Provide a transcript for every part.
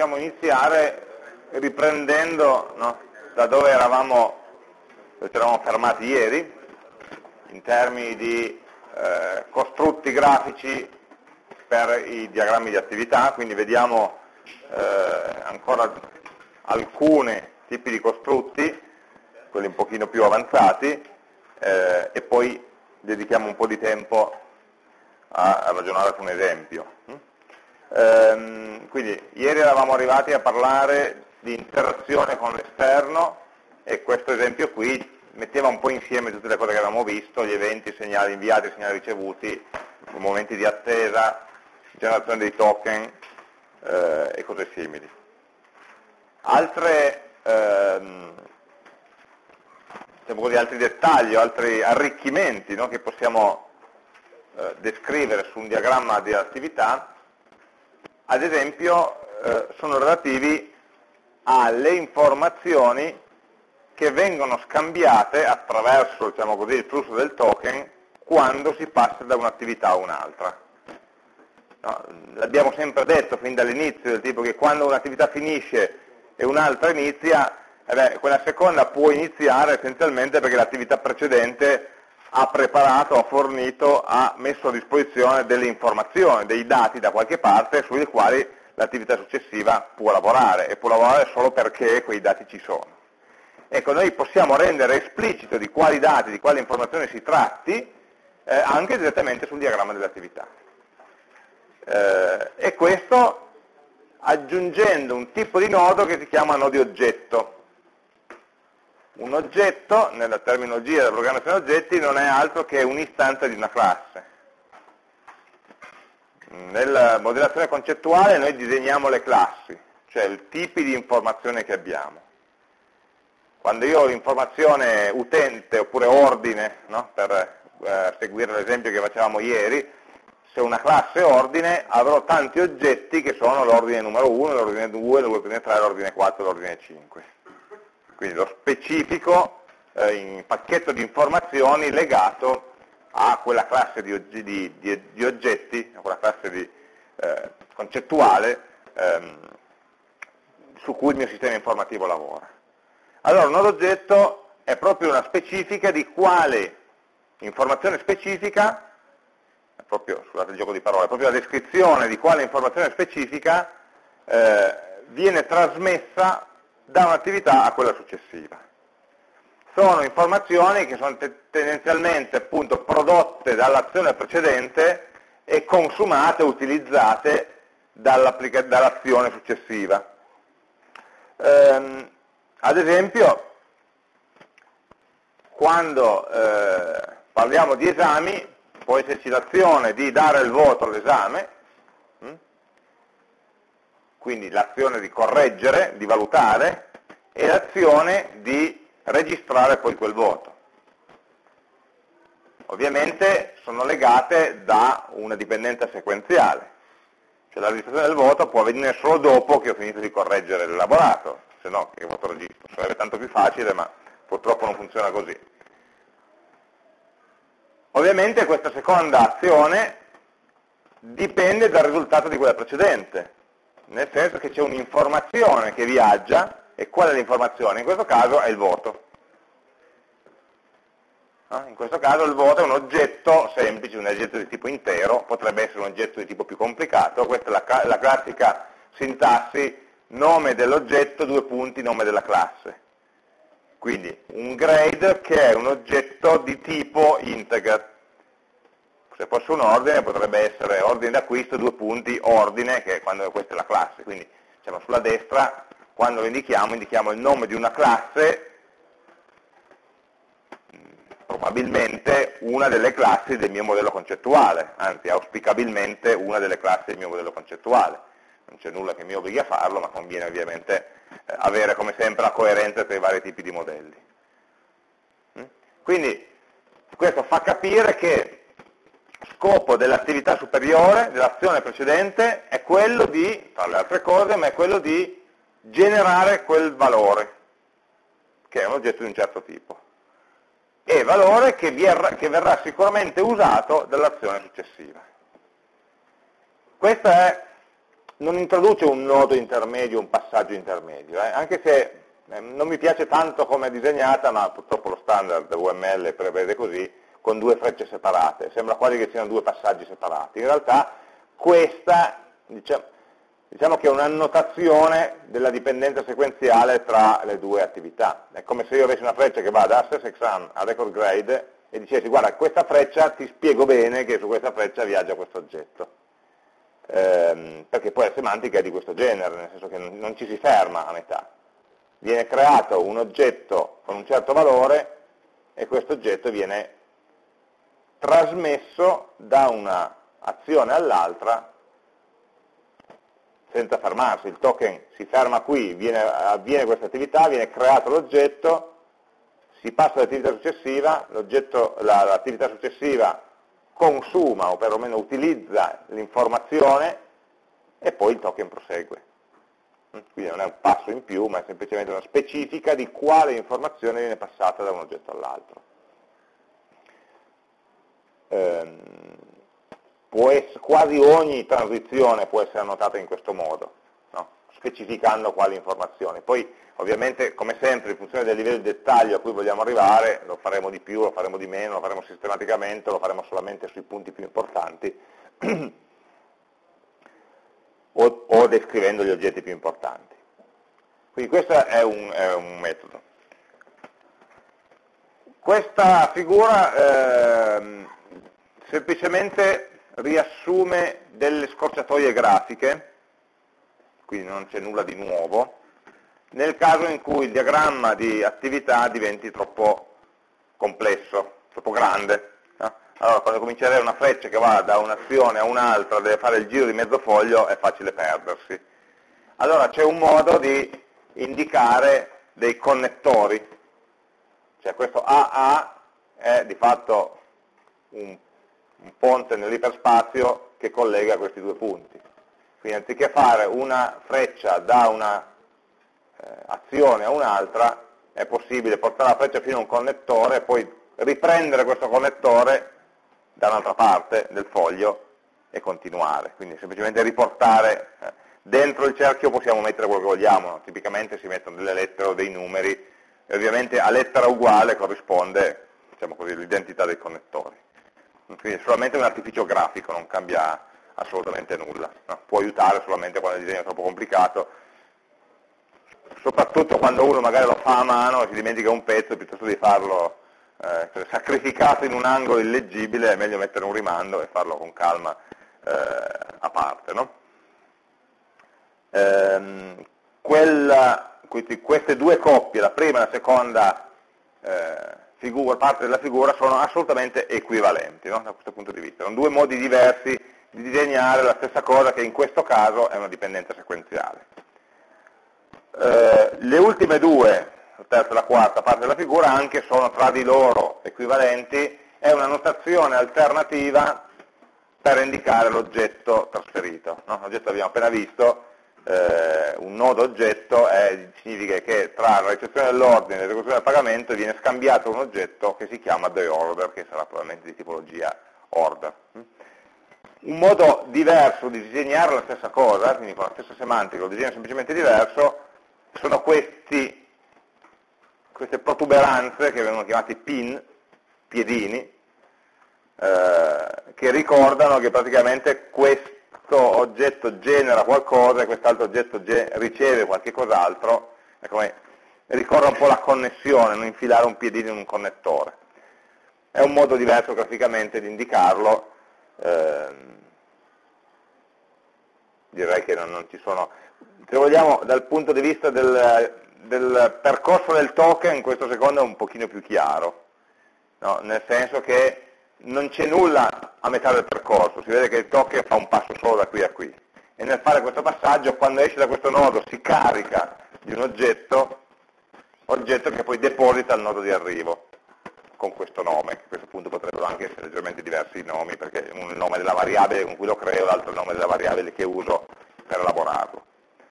possiamo iniziare riprendendo no, da dove eravamo, dove eravamo fermati ieri, in termini di eh, costrutti grafici per i diagrammi di attività, quindi vediamo eh, ancora alcuni tipi di costrutti, quelli un pochino più avanzati, eh, e poi dedichiamo un po' di tempo a, a ragionare su un esempio. Ehm, quindi ieri eravamo arrivati a parlare di interazione con l'esterno e questo esempio qui metteva un po' insieme tutte le cose che avevamo visto, gli eventi, i segnali inviati, i segnali ricevuti, i momenti di attesa, generazione dei token eh, e cose simili. Altre, ehm, diciamo così, altri dettagli, altri arricchimenti no, che possiamo eh, descrivere su un diagramma di attività ad esempio eh, sono relativi alle informazioni che vengono scambiate attraverso diciamo così, il flusso del token quando si passa da un'attività a un'altra. No, L'abbiamo sempre detto fin dall'inizio, del tipo che quando un'attività finisce e un'altra inizia, eh beh, quella seconda può iniziare essenzialmente perché l'attività precedente ha preparato, ha fornito, ha messo a disposizione delle informazioni, dei dati da qualche parte sui quali l'attività successiva può lavorare e può lavorare solo perché quei dati ci sono. Ecco, noi possiamo rendere esplicito di quali dati, di quali informazioni si tratti, eh, anche direttamente sul diagramma dell'attività. Eh, e questo aggiungendo un tipo di nodo che si chiama nodi oggetto. Un oggetto, nella terminologia della programmazione oggetti, non è altro che un'istanza di una classe. Nella modellazione concettuale noi disegniamo le classi, cioè i tipi di informazione che abbiamo. Quando io ho l'informazione utente oppure ordine, no? per eh, seguire l'esempio che facevamo ieri, se una classe ordine avrò tanti oggetti che sono l'ordine numero 1, l'ordine 2, l'ordine 3, l'ordine 4, l'ordine 5 quindi lo specifico eh, pacchetto di informazioni legato a quella classe di, di, di, di oggetti, a quella classe eh, concettuale ehm, su cui il mio sistema informativo lavora. Allora, un oggetto è proprio una specifica di quale informazione specifica, proprio, scusate il gioco di parole, proprio la descrizione di quale informazione specifica eh, viene trasmessa da un'attività a quella successiva. Sono informazioni che sono tendenzialmente appunto, prodotte dall'azione precedente e consumate, utilizzate dall'azione successiva. Ehm, ad esempio, quando eh, parliamo di esami, può esserci l'azione di dare il voto all'esame, quindi l'azione di correggere, di valutare, e l'azione di registrare poi quel voto. Ovviamente sono legate da una dipendenza sequenziale, cioè la registrazione del voto può avvenire solo dopo che ho finito di correggere l'elaborato, se no che voto registro? Sarebbe tanto più facile, ma purtroppo non funziona così. Ovviamente questa seconda azione dipende dal risultato di quella precedente, nel senso che c'è un'informazione che viaggia, e qual è l'informazione? In questo caso è il voto. In questo caso il voto è un oggetto semplice, un oggetto di tipo intero, potrebbe essere un oggetto di tipo più complicato, questa è la, la classica sintassi nome dell'oggetto, due punti, nome della classe. Quindi un grade che è un oggetto di tipo integer, se fosse un ordine potrebbe essere ordine d'acquisto, due punti, ordine, che è quando questa è la classe. Quindi diciamo, sulla destra, quando lo indichiamo, indichiamo il nome di una classe, probabilmente una delle classi del mio modello concettuale, anzi auspicabilmente una delle classi del mio modello concettuale. Non c'è nulla che mi obblighi a farlo, ma conviene ovviamente eh, avere come sempre la coerenza tra i vari tipi di modelli. Mm? Quindi questo fa capire che scopo dell'attività superiore, dell'azione precedente, è quello di, tra le altre cose, ma è quello di generare quel valore, che è un oggetto di un certo tipo, e valore che, verrà, che verrà sicuramente usato dall'azione successiva. Questa è non introduce un nodo intermedio, un passaggio intermedio, eh? anche se eh, non mi piace tanto come è disegnata, ma purtroppo lo standard UML prevede così, con due frecce separate, sembra quasi che siano due passaggi separati. In realtà questa diciamo, diciamo che è un'annotazione della dipendenza sequenziale tra le due attività. È come se io avessi una freccia che va da access exam a record grade e dicessi guarda questa freccia ti spiego bene che su questa freccia viaggia questo oggetto. Ehm, perché poi la semantica è di questo genere, nel senso che non ci si ferma a metà. Viene creato un oggetto con un certo valore e questo oggetto viene trasmesso da un'azione all'altra senza fermarsi, il token si ferma qui, viene, avviene questa attività, viene creato l'oggetto, si passa all'attività successiva, l'attività successiva consuma o perlomeno utilizza l'informazione e poi il token prosegue. Quindi non è un passo in più, ma è semplicemente una specifica di quale informazione viene passata da un oggetto all'altro. Ehm, essere, quasi ogni transizione può essere annotata in questo modo, no? specificando quali informazioni. Poi ovviamente, come sempre, in funzione del livello di dettaglio a cui vogliamo arrivare, lo faremo di più, lo faremo di meno, lo faremo sistematicamente, lo faremo solamente sui punti più importanti, o, o, descrivendo gli oggetti più importanti. Quindi questo è un, è un metodo. Questa figura eh, semplicemente riassume delle scorciatoie grafiche, quindi non c'è nulla di nuovo, nel caso in cui il diagramma di attività diventi troppo complesso, troppo grande. Allora, quando comincerei una freccia che va da un'azione a un'altra, deve fare il giro di mezzo foglio, è facile perdersi. Allora c'è un modo di indicare dei connettori, cioè questo AA è di fatto un un ponte nell'iperspazio che collega questi due punti. Quindi anziché fare una freccia da una eh, a un'altra, è possibile portare la freccia fino a un connettore e poi riprendere questo connettore da un'altra parte del foglio e continuare. Quindi semplicemente riportare, eh, dentro il cerchio possiamo mettere quello che vogliamo, tipicamente si mettono delle lettere o dei numeri, e ovviamente a lettera uguale corrisponde diciamo l'identità dei connettori quindi è solamente un artificio grafico, non cambia assolutamente nulla, no? può aiutare solamente quando il disegno è troppo complicato, soprattutto quando uno magari lo fa a mano e si dimentica un pezzo, piuttosto di farlo eh, sacrificato in un angolo illeggibile, è meglio mettere un rimando e farlo con calma eh, a parte. No? Ehm, quella, queste due coppie, la prima e la seconda eh, figura, parte della figura sono assolutamente equivalenti no? da questo punto di vista. Sono due modi diversi di disegnare la stessa cosa che in questo caso è una dipendenza sequenziale. Eh, le ultime due, la terza e la quarta parte della figura, anche sono tra di loro equivalenti, è una notazione alternativa per indicare l'oggetto trasferito. No? L'oggetto abbiamo appena visto eh, un nodo oggetto è, significa che tra la ricezione dell'ordine e l'esecuzione del pagamento viene scambiato un oggetto che si chiama the order, che sarà probabilmente di tipologia order. Un modo diverso di disegnare la stessa cosa, quindi con la stessa semantica, un disegno semplicemente diverso, sono questi, queste protuberanze che vengono chiamati pin, piedini, eh, che ricordano che praticamente questo questo oggetto genera qualcosa e quest'altro oggetto riceve qualche cos'altro, ricorda un po' la connessione, non infilare un piedino in un connettore. È un modo diverso graficamente di indicarlo, ehm, direi che non, non, ci sono, se vogliamo dal punto di vista del, del percorso del token, questo secondo è un pochino più chiaro, no? nel senso che non c'è nulla a metà del percorso, si vede che il token fa un passo solo da qui a qui. E nel fare questo passaggio, quando esce da questo nodo, si carica di un oggetto, oggetto che poi deposita al nodo di arrivo, con questo nome, a questo punto potrebbero anche essere leggermente diversi i nomi, perché un nome della variabile con cui lo creo, l'altro è il nome della variabile che uso per elaborarlo.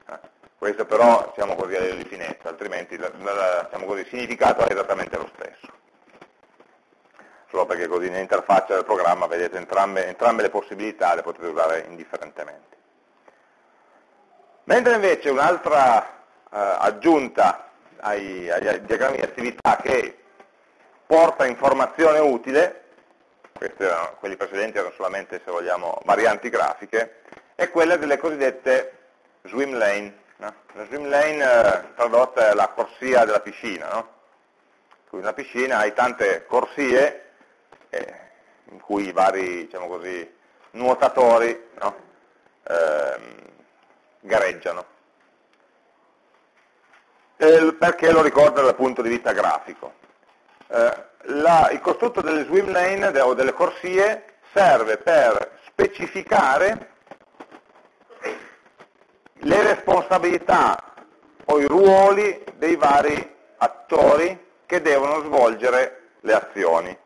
Eh, questo però siamo così a livello di finezza, altrimenti diciamo così, il significato è esattamente lo stesso solo perché così nell'interfaccia del programma vedete entrambe, entrambe le possibilità, le potete usare indifferentemente. Mentre invece un'altra eh, aggiunta ai, ai, diagrammi di attività che porta informazione utile, erano, quelli precedenti erano solamente, se vogliamo, varianti grafiche, è quella delle cosiddette swim lane. No? La swim lane eh, tradotta è la corsia della piscina, no? in una piscina hai tante corsie eh, in cui i vari diciamo così, nuotatori no? eh, gareggiano. Eh, perché lo ricordo dal punto di vista grafico? Eh, la, il costrutto delle swim lane o delle corsie serve per specificare le responsabilità o i ruoli dei vari attori che devono svolgere le azioni.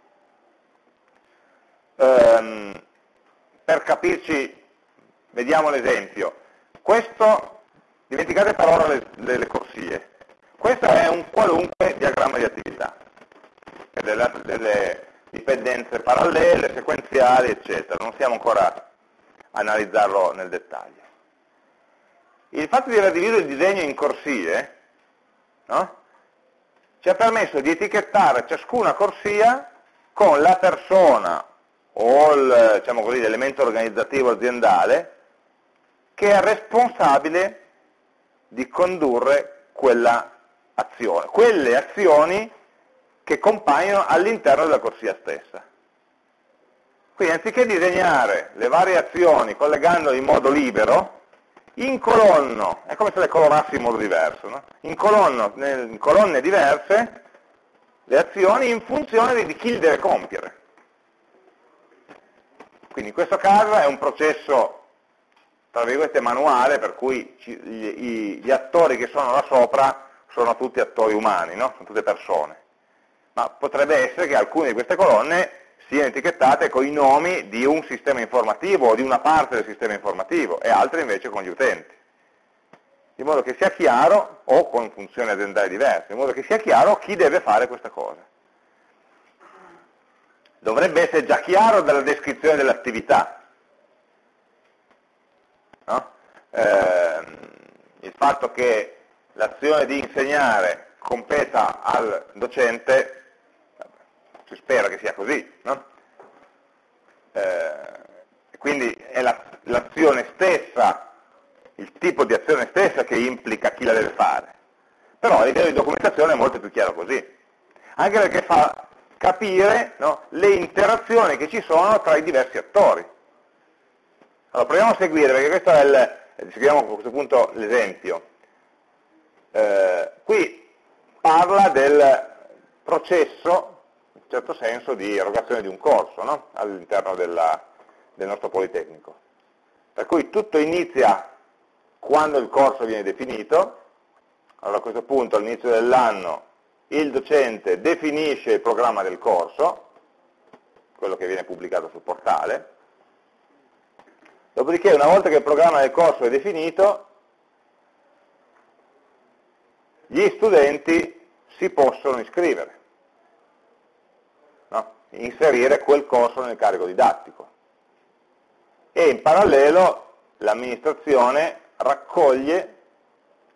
Ehm, per capirci, vediamo l'esempio. Questo, dimenticate per ora le, le, corsie, questo è un qualunque diagramma di attività, delle, delle dipendenze parallele, sequenziali, eccetera. Non stiamo ancora a analizzarlo nel dettaglio. Il fatto di aver diviso il disegno in corsie no? ci ha permesso di etichettare ciascuna corsia con la persona o diciamo l'elemento diciamo organizzativo aziendale che è responsabile di condurre quella azione, quelle azioni che compaiono all'interno della corsia stessa. Quindi anziché disegnare le varie azioni collegandole in modo libero, incolonno, è come se le colorassi in modo diverso, no? incolonno in colonne diverse le azioni in funzione di chi le deve compiere. Quindi in questo caso è un processo, tra virgolette, manuale, per cui ci, gli, gli, attori che sono là sopra sono tutti attori umani, no? sono tutte persone. Ma potrebbe essere che alcune di queste colonne siano etichettate con i nomi di un sistema informativo o di una parte del sistema informativo e altre invece con gli utenti. In modo che sia chiaro, o con funzioni aziendali diverse, in modo che sia chiaro chi deve fare questa cosa. Dovrebbe essere già chiaro dalla descrizione dell'attività. No? Eh, il fatto che l'azione di insegnare competa al docente si spera che sia così, no? eh, quindi è l'azione la, stessa, il tipo di azione stessa che implica chi la deve fare. Però a livello di documentazione è molto più chiaro così, anche perché fa capire no, le interazioni che ci sono tra i diversi attori. Allora proviamo a seguire, perché questo è il, seguiamo a questo punto l'esempio. Eh, qui parla del processo certo senso di erogazione di un corso no? all'interno del nostro Politecnico. Per cui tutto inizia quando il corso viene definito, allora a questo punto all'inizio dell'anno il docente definisce il programma del corso, quello che viene pubblicato sul portale, dopodiché una volta che il programma del corso è definito, gli studenti si possono iscrivere inserire quel corso nel carico didattico. E in parallelo l'amministrazione raccoglie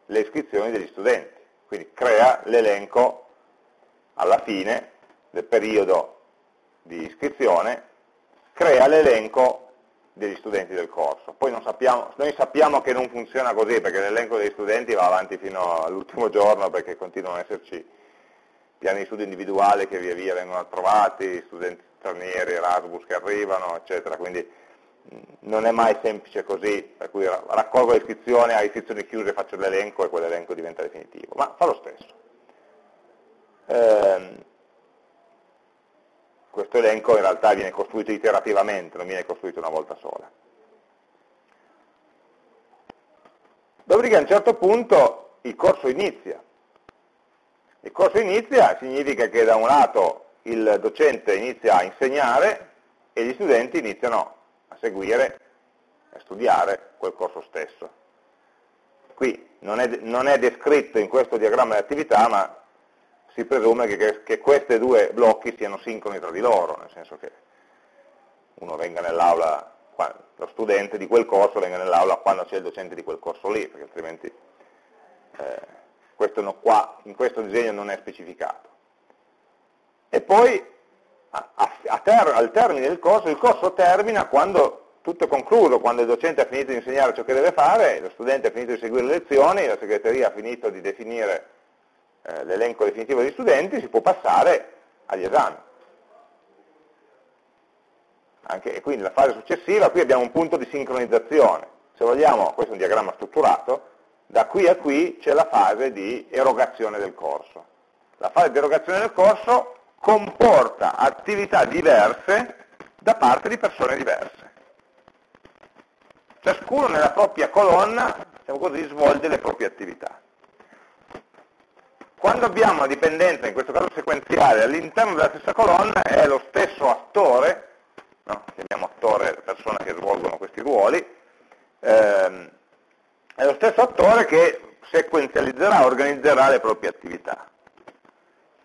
le iscrizioni degli studenti, quindi crea l'elenco alla fine del periodo di iscrizione, crea l'elenco degli studenti del corso. Poi sappiamo, noi sappiamo che non funziona così, perché l'elenco degli studenti va avanti fino all'ultimo giorno, perché continuano ad esserci piani di studio individuali che via via vengono approvati, studenti stranieri, Erasmus che arrivano, eccetera, quindi non è mai semplice così, per cui raccolgo le iscrizioni, a iscrizioni chiuse faccio l'elenco e quell'elenco diventa definitivo, ma fa lo stesso. Eh, questo elenco in realtà viene costruito iterativamente, non viene costruito una volta sola. Dopodiché a un certo punto il corso inizia, il corso inizia significa che da un lato il docente inizia a insegnare e gli studenti iniziano a seguire, a studiare quel corso stesso. Qui non è, non è descritto in questo diagramma di attività, ma si presume che, che questi due blocchi siano sincroni tra di loro, nel senso che uno venga nell'aula lo studente di quel corso venga nell'aula quando c'è il docente di quel corso lì, perché altrimenti eh, questo qua, in questo disegno non è specificato. E poi a, a ter al termine del corso, il corso termina quando tutto è concluso, quando il docente ha finito di insegnare ciò che deve fare, lo studente ha finito di seguire le lezioni, la segreteria ha finito di definire eh, l'elenco definitivo degli studenti, si può passare agli esami. Anche, e quindi la fase successiva, qui abbiamo un punto di sincronizzazione. Se vogliamo, questo è un diagramma strutturato, da qui a qui c'è la fase di erogazione del corso. La fase di erogazione del corso comporta attività diverse da parte di persone diverse. Ciascuno nella propria colonna, diciamo così, svolge le proprie attività. Quando abbiamo una dipendenza, in questo caso sequenziale, all'interno della stessa colonna è lo stesso attore no? chiamiamo attore le persone che svolgono questi ruoli, ehm, è lo stesso attore che sequenzializzerà, organizzerà le proprie attività.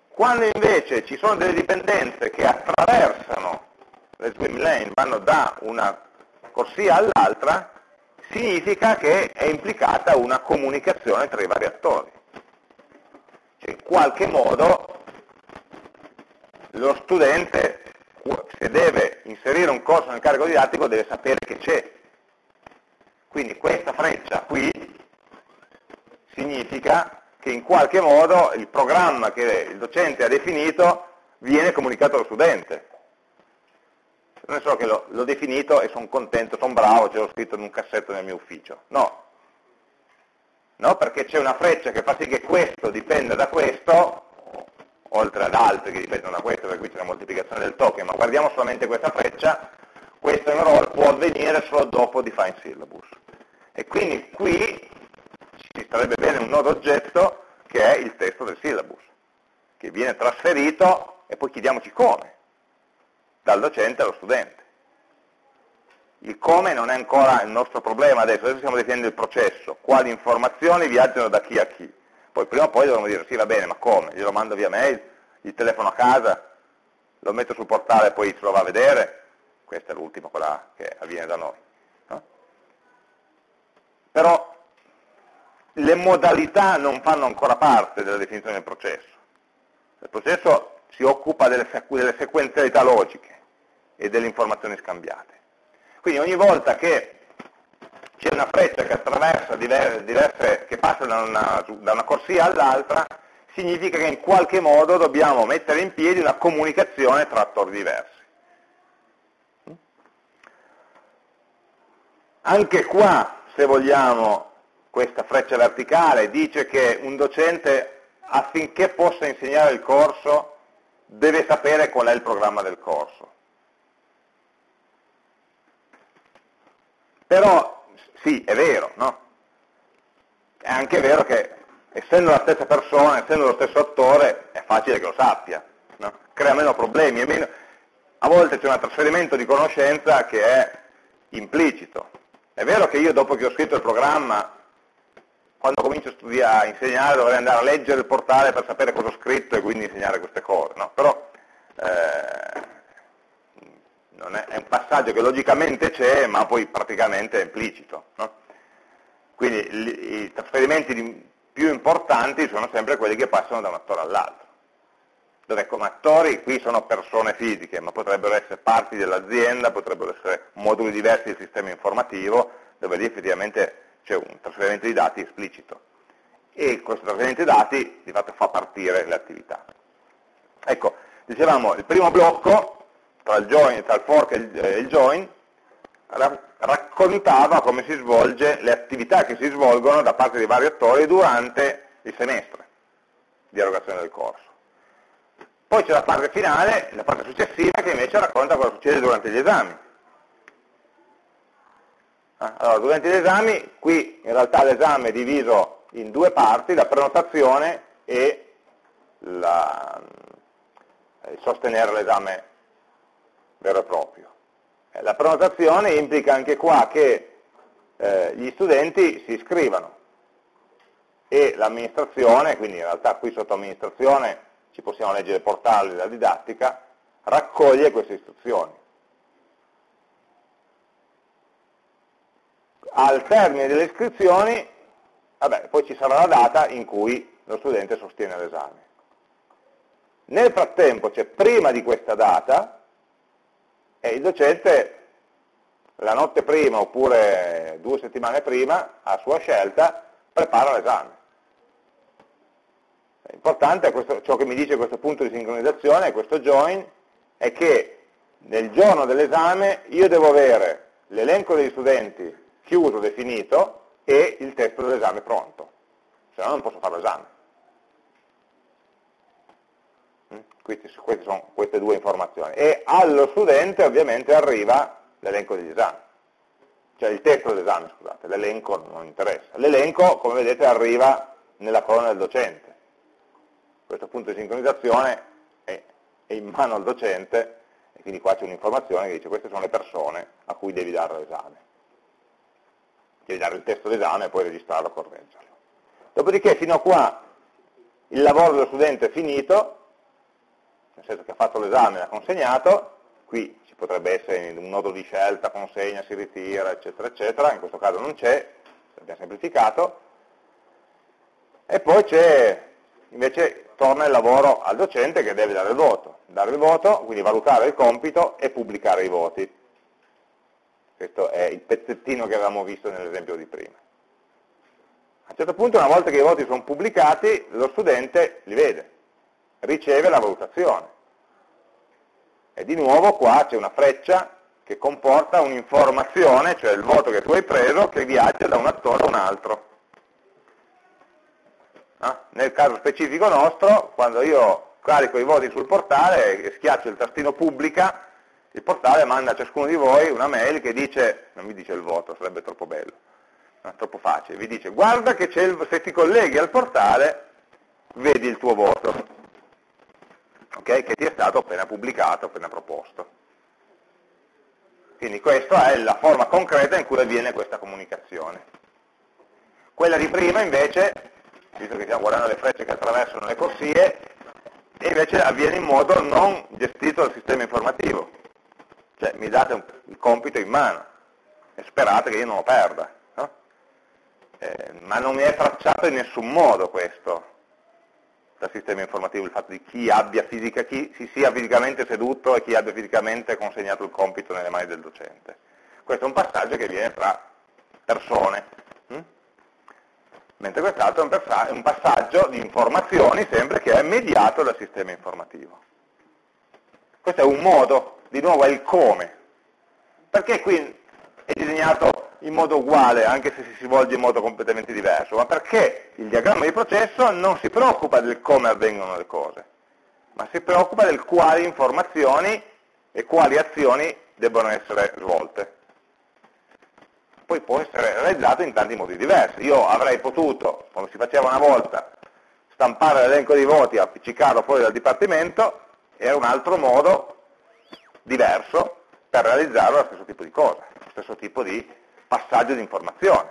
Quando invece ci sono delle dipendenze che attraversano le swim lane, vanno da una corsia all'altra, significa che è implicata una comunicazione tra i vari attori. Cioè, in qualche modo lo studente se deve inserire un corso nel carico didattico deve sapere che c'è. Quindi questa freccia qui significa che in qualche modo il programma che il docente ha definito viene comunicato allo studente. Non è solo che l'ho definito e sono contento, sono bravo, ce l'ho scritto in un cassetto nel mio ufficio. No. No, perché c'è una freccia che fa sì che questo dipenda da questo, oltre ad altri che dipendono da questo, perché qui c'è la moltiplicazione del token, ma guardiamo solamente questa freccia, questo enroll può avvenire solo dopo define syllabus. E quindi qui ci sarebbe bene un nodo oggetto che è il testo del syllabus, che viene trasferito e poi chiediamoci come, dal docente allo studente. Il come non è ancora il nostro problema adesso, adesso stiamo definendo il processo, quali informazioni viaggiano da chi a chi. Poi prima o poi dovremmo dire, sì va bene, ma come? Glielo mando via mail, gli telefono a casa, lo metto sul portale e poi se lo va a vedere? Questa è l'ultima, quella che avviene da noi. No? Però le modalità non fanno ancora parte della definizione del processo. Il processo si occupa delle, delle sequenzialità logiche e delle informazioni scambiate. Quindi ogni volta che c'è una freccia che attraversa diverse, diverse che passa da una, da una corsia all'altra, significa che in qualche modo dobbiamo mettere in piedi una comunicazione tra attori diversi. Anche qua, se vogliamo, questa freccia verticale dice che un docente affinché possa insegnare il corso deve sapere qual è il programma del corso. Però sì, è vero, no? È anche vero che essendo la stessa persona, essendo lo stesso attore, è facile che lo sappia, no? crea meno problemi, meno... a volte c'è un trasferimento di conoscenza che è implicito. È vero che io dopo che ho scritto il programma, quando comincio a studiare, a insegnare, dovrei andare a leggere il portale per sapere cosa ho scritto e quindi insegnare queste cose, no? però eh, è, è, un passaggio che logicamente c'è, ma poi praticamente è implicito. No? Quindi i, i trasferimenti più importanti sono sempre quelli che passano da un attore all'altro, dove come attori qui sono persone fisiche, ma potrebbero essere parti dell'azienda, potrebbero essere moduli diversi del sistema informativo, dove lì effettivamente c'è un trasferimento di dati esplicito. E questo trasferimento di dati di fatto fa partire le attività. Ecco, dicevamo, il primo blocco tra il, join, tra il fork e il, eh, il join, raccontava come si svolge, le attività che si svolgono da parte dei vari attori durante il semestre di erogazione del corso. Poi c'è la parte finale, la parte successiva, che invece racconta cosa succede durante gli esami. Ah, allora, durante gli esami, qui in realtà l'esame è diviso in due parti, la prenotazione e la, il sostenere l'esame vero e proprio. Eh, la prenotazione implica anche qua che eh, gli studenti si iscrivano e l'amministrazione, quindi in realtà qui sotto amministrazione ci possiamo leggere portale della didattica, raccoglie queste istruzioni. al termine delle iscrizioni, vabbè, poi ci sarà la data in cui lo studente sostiene l'esame. Nel frattempo, cioè prima di questa data, e il docente la notte prima oppure due settimane prima, a sua scelta, prepara l'esame. Importante, questo, ciò che mi dice questo punto di sincronizzazione, questo join, è che nel giorno dell'esame io devo avere l'elenco degli studenti chiuso, definito, e il testo dell'esame pronto, se no non posso fare l'esame. Mm? Queste, queste sono queste due informazioni. E allo studente ovviamente arriva l'elenco degli esami, cioè il testo dell'esame, scusate, l'elenco non interessa. L'elenco, come vedete, arriva nella colonna del docente. Questo punto di sincronizzazione è, è in mano al docente e quindi qua c'è un'informazione che dice queste sono le persone a cui devi dare l'esame. Devi dare il testo d'esame e poi registrarlo e correggerlo. Dopodiché fino a qua il lavoro dello studente è finito, nel senso che ha fatto l'esame e l'ha consegnato, qui potrebbe essere un nodo di scelta, consegna, si ritira, eccetera, eccetera, in questo caso non c'è, abbiamo semplificato, e poi c'è, invece torna il lavoro al docente che deve dare il voto, dare il voto, quindi valutare il compito e pubblicare i voti. Questo è il pezzettino che avevamo visto nell'esempio di prima. A un certo punto, una volta che i voti sono pubblicati, lo studente li vede, riceve la valutazione e di nuovo qua c'è una freccia che comporta un'informazione, cioè il voto che tu hai preso, che viaggia da un attore a un altro. No? Nel caso specifico nostro, quando io carico i voti sul portale e schiaccio il tastino pubblica, il portale manda a ciascuno di voi una mail che dice, non mi dice il voto, sarebbe troppo bello, è troppo facile, vi dice guarda che il, se ti colleghi al portale vedi il tuo voto okay, che ti è stato appena pubblicato, appena proposto. Quindi questa è la forma concreta in cui avviene questa comunicazione. Quella di prima invece, visto che stiamo guardando le frecce che attraversano le corsie, invece avviene in modo non gestito dal sistema informativo. Cioè mi date un, il compito in mano e sperate che io non lo perda. No? Eh, ma non mi è tracciato in nessun modo questo dal sistema informativo il fatto di chi, fisica, chi si sia fisicamente seduto e chi abbia fisicamente consegnato il compito nelle mani del docente. Questo è un passaggio che viene tra persone, hm? mentre quest'altro è un passaggio di informazioni sempre che è mediato dal sistema informativo. Questo è un modo, di nuovo è il come. Perché qui è disegnato in modo uguale, anche se si svolge in modo completamente diverso, ma perché il diagramma di processo non si preoccupa del come avvengono le cose, ma si preoccupa del quali informazioni e quali azioni debbono essere svolte. Poi può essere realizzato in tanti modi diversi. Io avrei potuto, come si faceva una volta, stampare l'elenco dei voti e appiccicarlo fuori dal dipartimento, era un altro modo diverso per realizzare lo stesso tipo di cosa, lo stesso tipo di passaggio di informazione.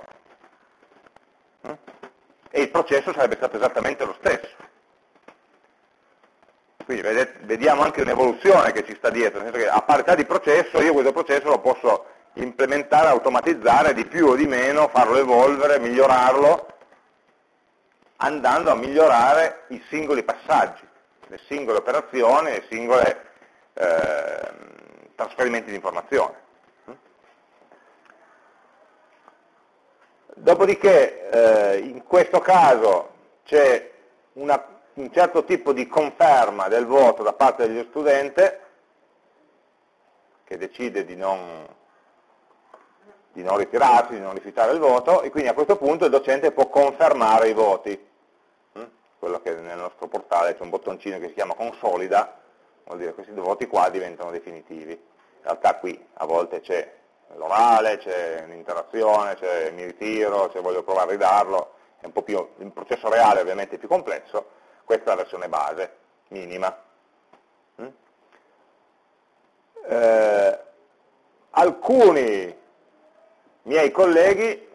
E il processo sarebbe stato esattamente lo stesso. Quindi vedete, vediamo anche un'evoluzione che ci sta dietro, nel senso che a parità di processo io questo processo lo posso implementare, automatizzare di più o di meno, farlo evolvere, migliorarlo, andando a migliorare i singoli passaggi, le singole operazioni, i singoli eh, trasferimenti di informazione. Dopodiché eh, in questo caso c'è un certo tipo di conferma del voto da parte dello studente che decide di non, di non ritirarsi, di non rifiutare il voto e quindi a questo punto il docente può confermare i voti. Mm? Quello che nel nostro portale c'è un bottoncino che si chiama consolida, vuol dire che questi voti qua diventano definitivi. In realtà qui a volte c'è l'orale, c'è un'interazione, c'è mi ritiro, c'è voglio provare a ridarlo, è un po' più, il processo reale ovviamente è più complesso, questa è la versione base, minima. Mm? Eh, alcuni miei colleghi,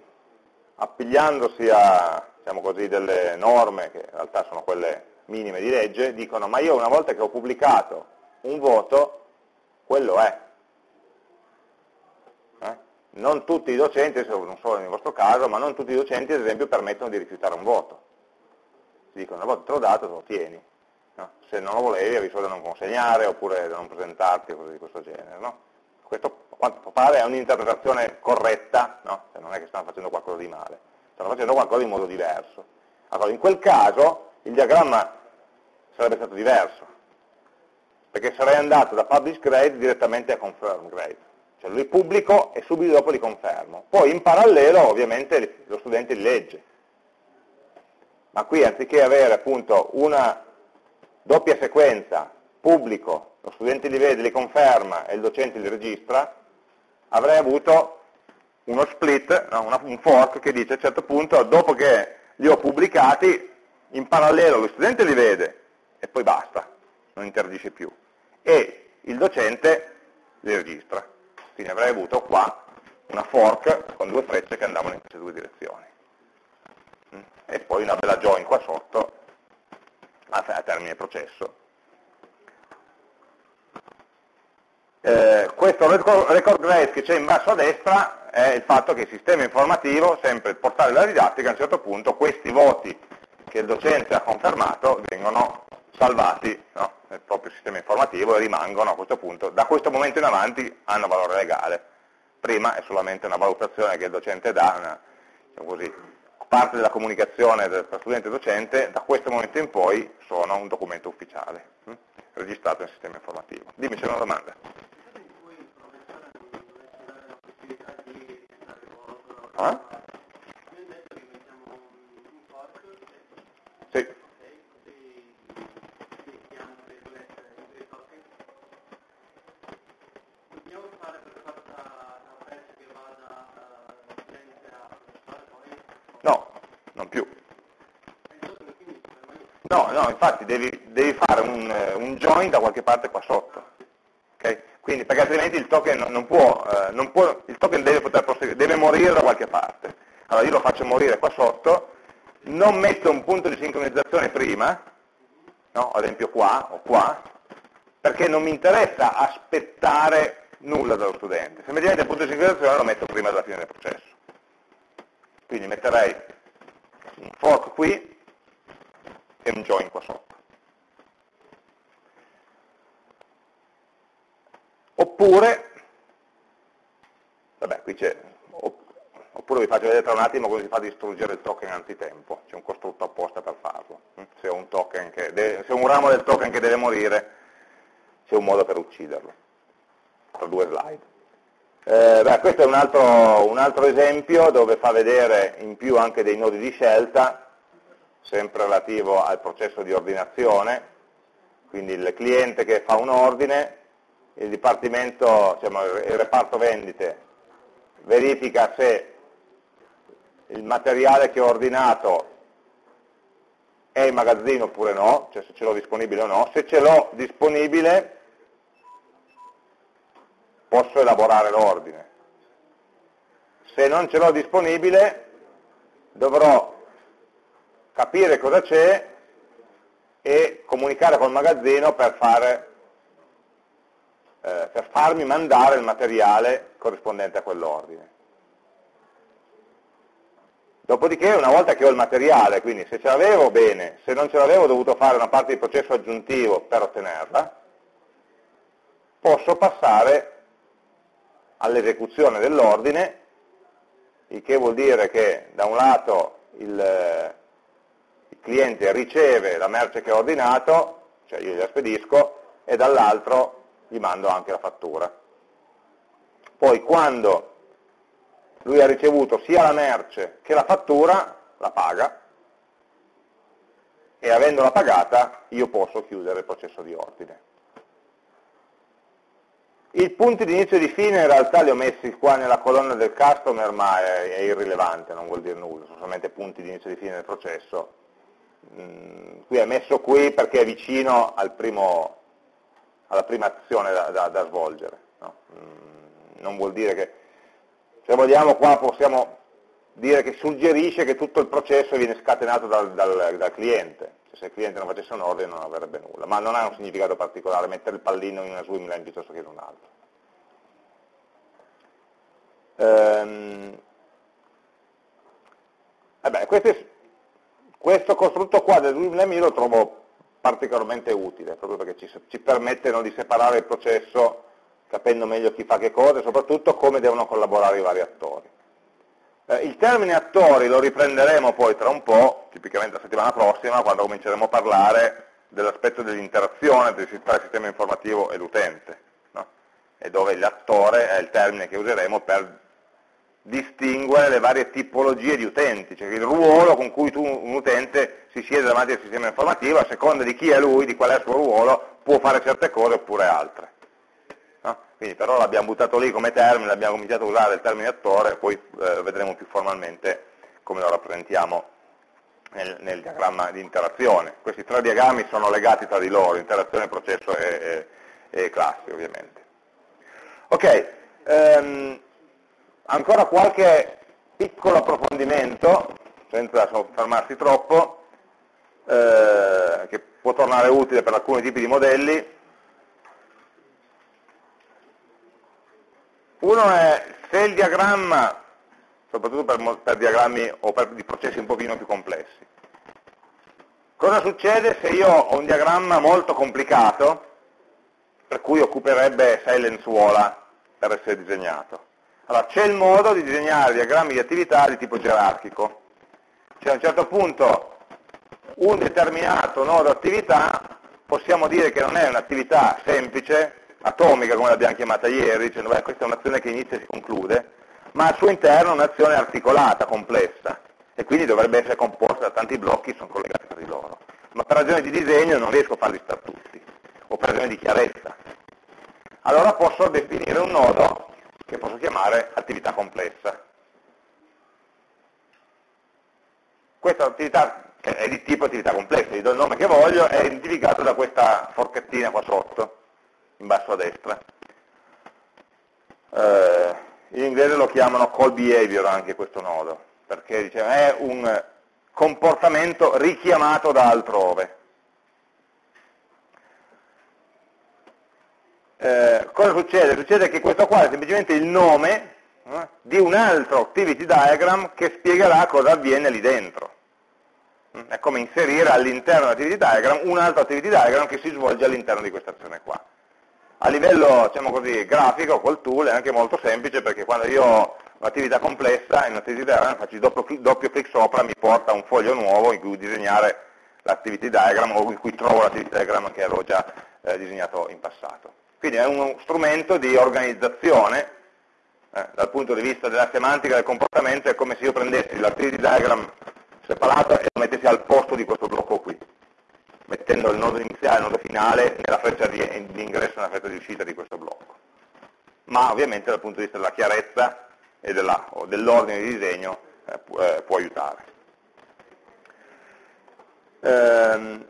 appigliandosi a diciamo così, delle norme, che in realtà sono quelle minime di legge, dicono ma io una volta che ho pubblicato un voto, quello è, non tutti i docenti, non solo nel vostro caso, ma non tutti i docenti ad esempio permettono di rifiutare un voto. Ti dicono una volta te l'ho dato, te lo tieni. No? Se non lo volevi avevi solo da non consegnare oppure da non presentarti o cose di questo genere. No? Questo a quanto pare è un'interpretazione corretta, no? cioè non è che stanno facendo qualcosa di male, stanno facendo qualcosa in modo diverso. Allora, in quel caso il diagramma sarebbe stato diverso, perché sarei andato da publish grade direttamente a confirm grade. Cioè li pubblico e subito dopo li confermo. Poi in parallelo ovviamente lo studente li legge. Ma qui anziché avere appunto una doppia sequenza, pubblico, lo studente li vede, li conferma e il docente li registra, avrei avuto uno split, no, un fork che dice a un certo punto, dopo che li ho pubblicati, in parallelo lo studente li vede e poi basta, non interagisce più. E il docente li registra. Quindi avrei avuto qua una fork con due frecce che andavano in queste due direzioni. Mm. E poi una bella join qua sotto a, termine processo. Eh, questo record, grade che c'è in basso a destra è il fatto che il sistema informativo, sempre il portale della didattica, a un certo punto questi voti che il docente ha confermato vengono salvati no? nel proprio sistema informativo e rimangono a questo punto, da questo momento in avanti hanno valore legale. Prima è solamente una valutazione che il docente dà, una, diciamo così, parte della comunicazione tra studente e docente, da questo momento in poi sono un documento ufficiale, hm? registrato nel sistema informativo. Dimmi, c'è una domanda. Ah? No, infatti devi, devi fare un, un, join da qualche parte qua sotto. Okay? Quindi, perché altrimenti il token, non può, eh, non può, il token deve, deve morire da qualche parte. Allora io lo faccio morire qua sotto, non metto un punto di sincronizzazione prima, no? ad esempio qua o qua, perché non mi interessa aspettare nulla dallo studente. Se mi diventa il punto di sincronizzazione lo metto prima della fine del processo. Quindi metterei un fork qui, e un join qua sotto. Oppure, vabbè, qui c'è, oppure vi faccio vedere tra un attimo come si fa a distruggere il token antitempo, c'è un costrutto apposta per farlo. Se ho un, deve, se un ramo del token che deve morire, c'è un modo per ucciderlo. Tra due slide. Eh, beh, questo è un altro, un altro esempio dove fa vedere in più anche dei nodi di scelta, sempre relativo al processo di ordinazione, quindi il cliente che fa un ordine, il dipartimento, diciamo, il reparto vendite verifica se il materiale che ho ordinato è in magazzino oppure no, cioè se ce l'ho disponibile o no, se ce l'ho disponibile posso elaborare l'ordine. Se non ce l'ho disponibile dovrò capire cosa c'è e comunicare col magazzino per, fare, eh, per farmi mandare il materiale corrispondente a quell'ordine. Dopodiché, una volta che ho il materiale, quindi se ce l'avevo, bene, se non ce l'avevo ho dovuto fare una parte di processo aggiuntivo per ottenerla, posso passare all'esecuzione dell'ordine, il che vuol dire che da un lato il, cliente riceve la merce che ho ordinato, cioè io gliela spedisco, e dall'altro gli mando anche la fattura. Poi quando lui ha ricevuto sia la merce che la fattura, la paga, e avendola pagata io posso chiudere il processo di ordine. I punti di inizio e di fine in realtà li ho messi qua nella colonna del customer, ma è, è irrilevante, non vuol dire nulla, sono solamente punti di inizio e di fine del processo qui è messo qui perché è vicino al primo, alla prima azione da, da, da svolgere. No? Mm, non vuol dire che, se vogliamo qua possiamo dire che suggerisce che tutto il processo viene scatenato dal, dal, dal cliente, cioè, se il cliente non facesse un ordine non avrebbe nulla, ma non ha un significato particolare mettere il pallino in una swimlane piuttosto che in un'altra. Ehm, questi, questo costrutto qua del LUMLEMI lo trovo particolarmente utile, proprio perché ci, ci permette di separare il processo capendo meglio chi fa che cosa e soprattutto come devono collaborare i vari attori. Eh, il termine attori lo riprenderemo poi tra un po', tipicamente la settimana prossima, quando cominceremo a parlare dell'aspetto dell'interazione tra il sistema informativo e l'utente, no? e dove l'attore è il termine che useremo per distinguere le varie tipologie di utenti, cioè il ruolo con cui tu, un utente si siede davanti al sistema informativo, a seconda di chi è lui, di qual è il suo ruolo, può fare certe cose oppure altre. No? Quindi per ora l'abbiamo buttato lì come termine, abbiamo cominciato a usare il termine attore, poi eh, vedremo più formalmente come lo rappresentiamo nel, nel, diagramma di interazione. Questi tre diagrammi sono legati tra di loro, interazione, processo e, e, e classi ovviamente. Ok, ehm, Ancora qualche piccolo approfondimento, senza soffermarsi troppo, eh, che può tornare utile per alcuni tipi di modelli. Uno è se il diagramma, soprattutto per, per diagrammi o per di processi un pochino più complessi, cosa succede se io ho un diagramma molto complicato, per cui occuperebbe sei lenzuola per essere disegnato? Allora, c'è il modo di disegnare diagrammi di attività di tipo gerarchico. Cioè a un certo punto un determinato nodo attività possiamo dire che non è un'attività semplice, atomica come l'abbiamo chiamata ieri, dicendo beh, questa è un'azione che inizia e si conclude, ma al suo interno è un'azione articolata, complessa, e quindi dovrebbe essere composta da tanti blocchi che sono collegati tra di loro. Ma per ragioni di disegno non riesco a farli stare tutti, o per ragioni di chiarezza. Allora posso definire un nodo che posso chiamare attività complessa. Questa attività è di tipo attività complessa, gli do il nome che voglio, è identificato da questa forchettina qua sotto, in basso a destra. Eh, in inglese lo chiamano call behavior anche questo nodo, perché diciamo, è un comportamento richiamato da altrove. Eh, cosa succede? Succede che questo qua è semplicemente il nome eh, di un altro activity diagram che spiegherà cosa avviene lì dentro. Mm, è come inserire all'interno dell'activity diagram un altro activity diagram che si svolge all'interno di questa azione qua. A livello diciamo così, grafico col tool è anche molto semplice perché quando io ho un'attività complessa in un'activity diagram faccio il doppio doppio clic sopra mi porta un foglio nuovo in cui disegnare l'activity diagram o in cui trovo l'activity diagram che avevo già eh, disegnato in passato. Quindi è uno strumento di organizzazione, eh, dal punto di vista della semantica del comportamento, è come se io prendessi l'activity diagram separato e lo mettessi al posto di questo blocco qui, mettendo il nodo iniziale e il nodo finale nella freccia di, ingresso e nella freccia di uscita di questo blocco. Ma ovviamente dal punto di vista della chiarezza e dell'ordine di disegno eh, può, eh, può aiutare. Ehm,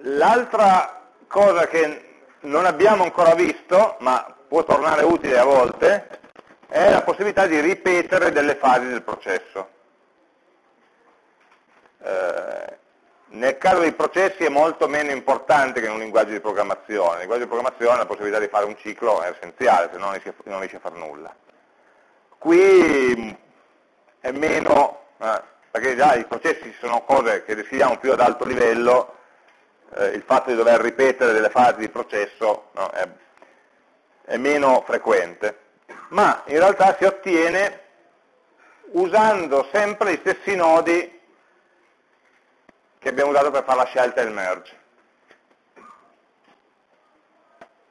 L'altra cosa che non abbiamo ancora visto, ma può tornare utile a volte, è la possibilità di ripetere delle fasi del processo. Eh, nel caso dei processi è molto meno importante che in un linguaggio di programmazione. Nel linguaggio di programmazione la possibilità di fare un ciclo è essenziale, se no non riesce a fare nulla. Qui è meno, eh, perché già i processi sono cose che decidiamo più ad alto livello, eh, il fatto di dover ripetere delle fasi di processo no, è, è meno frequente, ma in realtà si ottiene usando sempre gli stessi nodi che abbiamo usato per fare la scelta e il merge.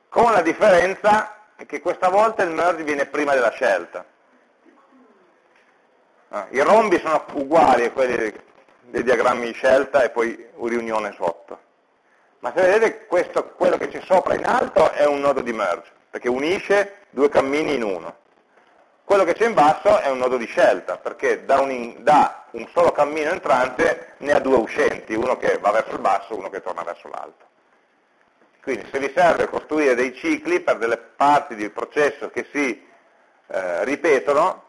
Con la differenza che questa volta il merge viene prima della scelta. Ah, I rombi sono uguali a quelli dei diagrammi di scelta e poi riunione sotto ma se vedete questo, quello che c'è sopra in alto è un nodo di merge, perché unisce due cammini in uno. Quello che c'è in basso è un nodo di scelta, perché da un, da un solo cammino entrante ne ha due uscenti, uno che va verso il basso e uno che torna verso l'alto. Quindi se vi serve costruire dei cicli per delle parti del processo che si eh, ripetono,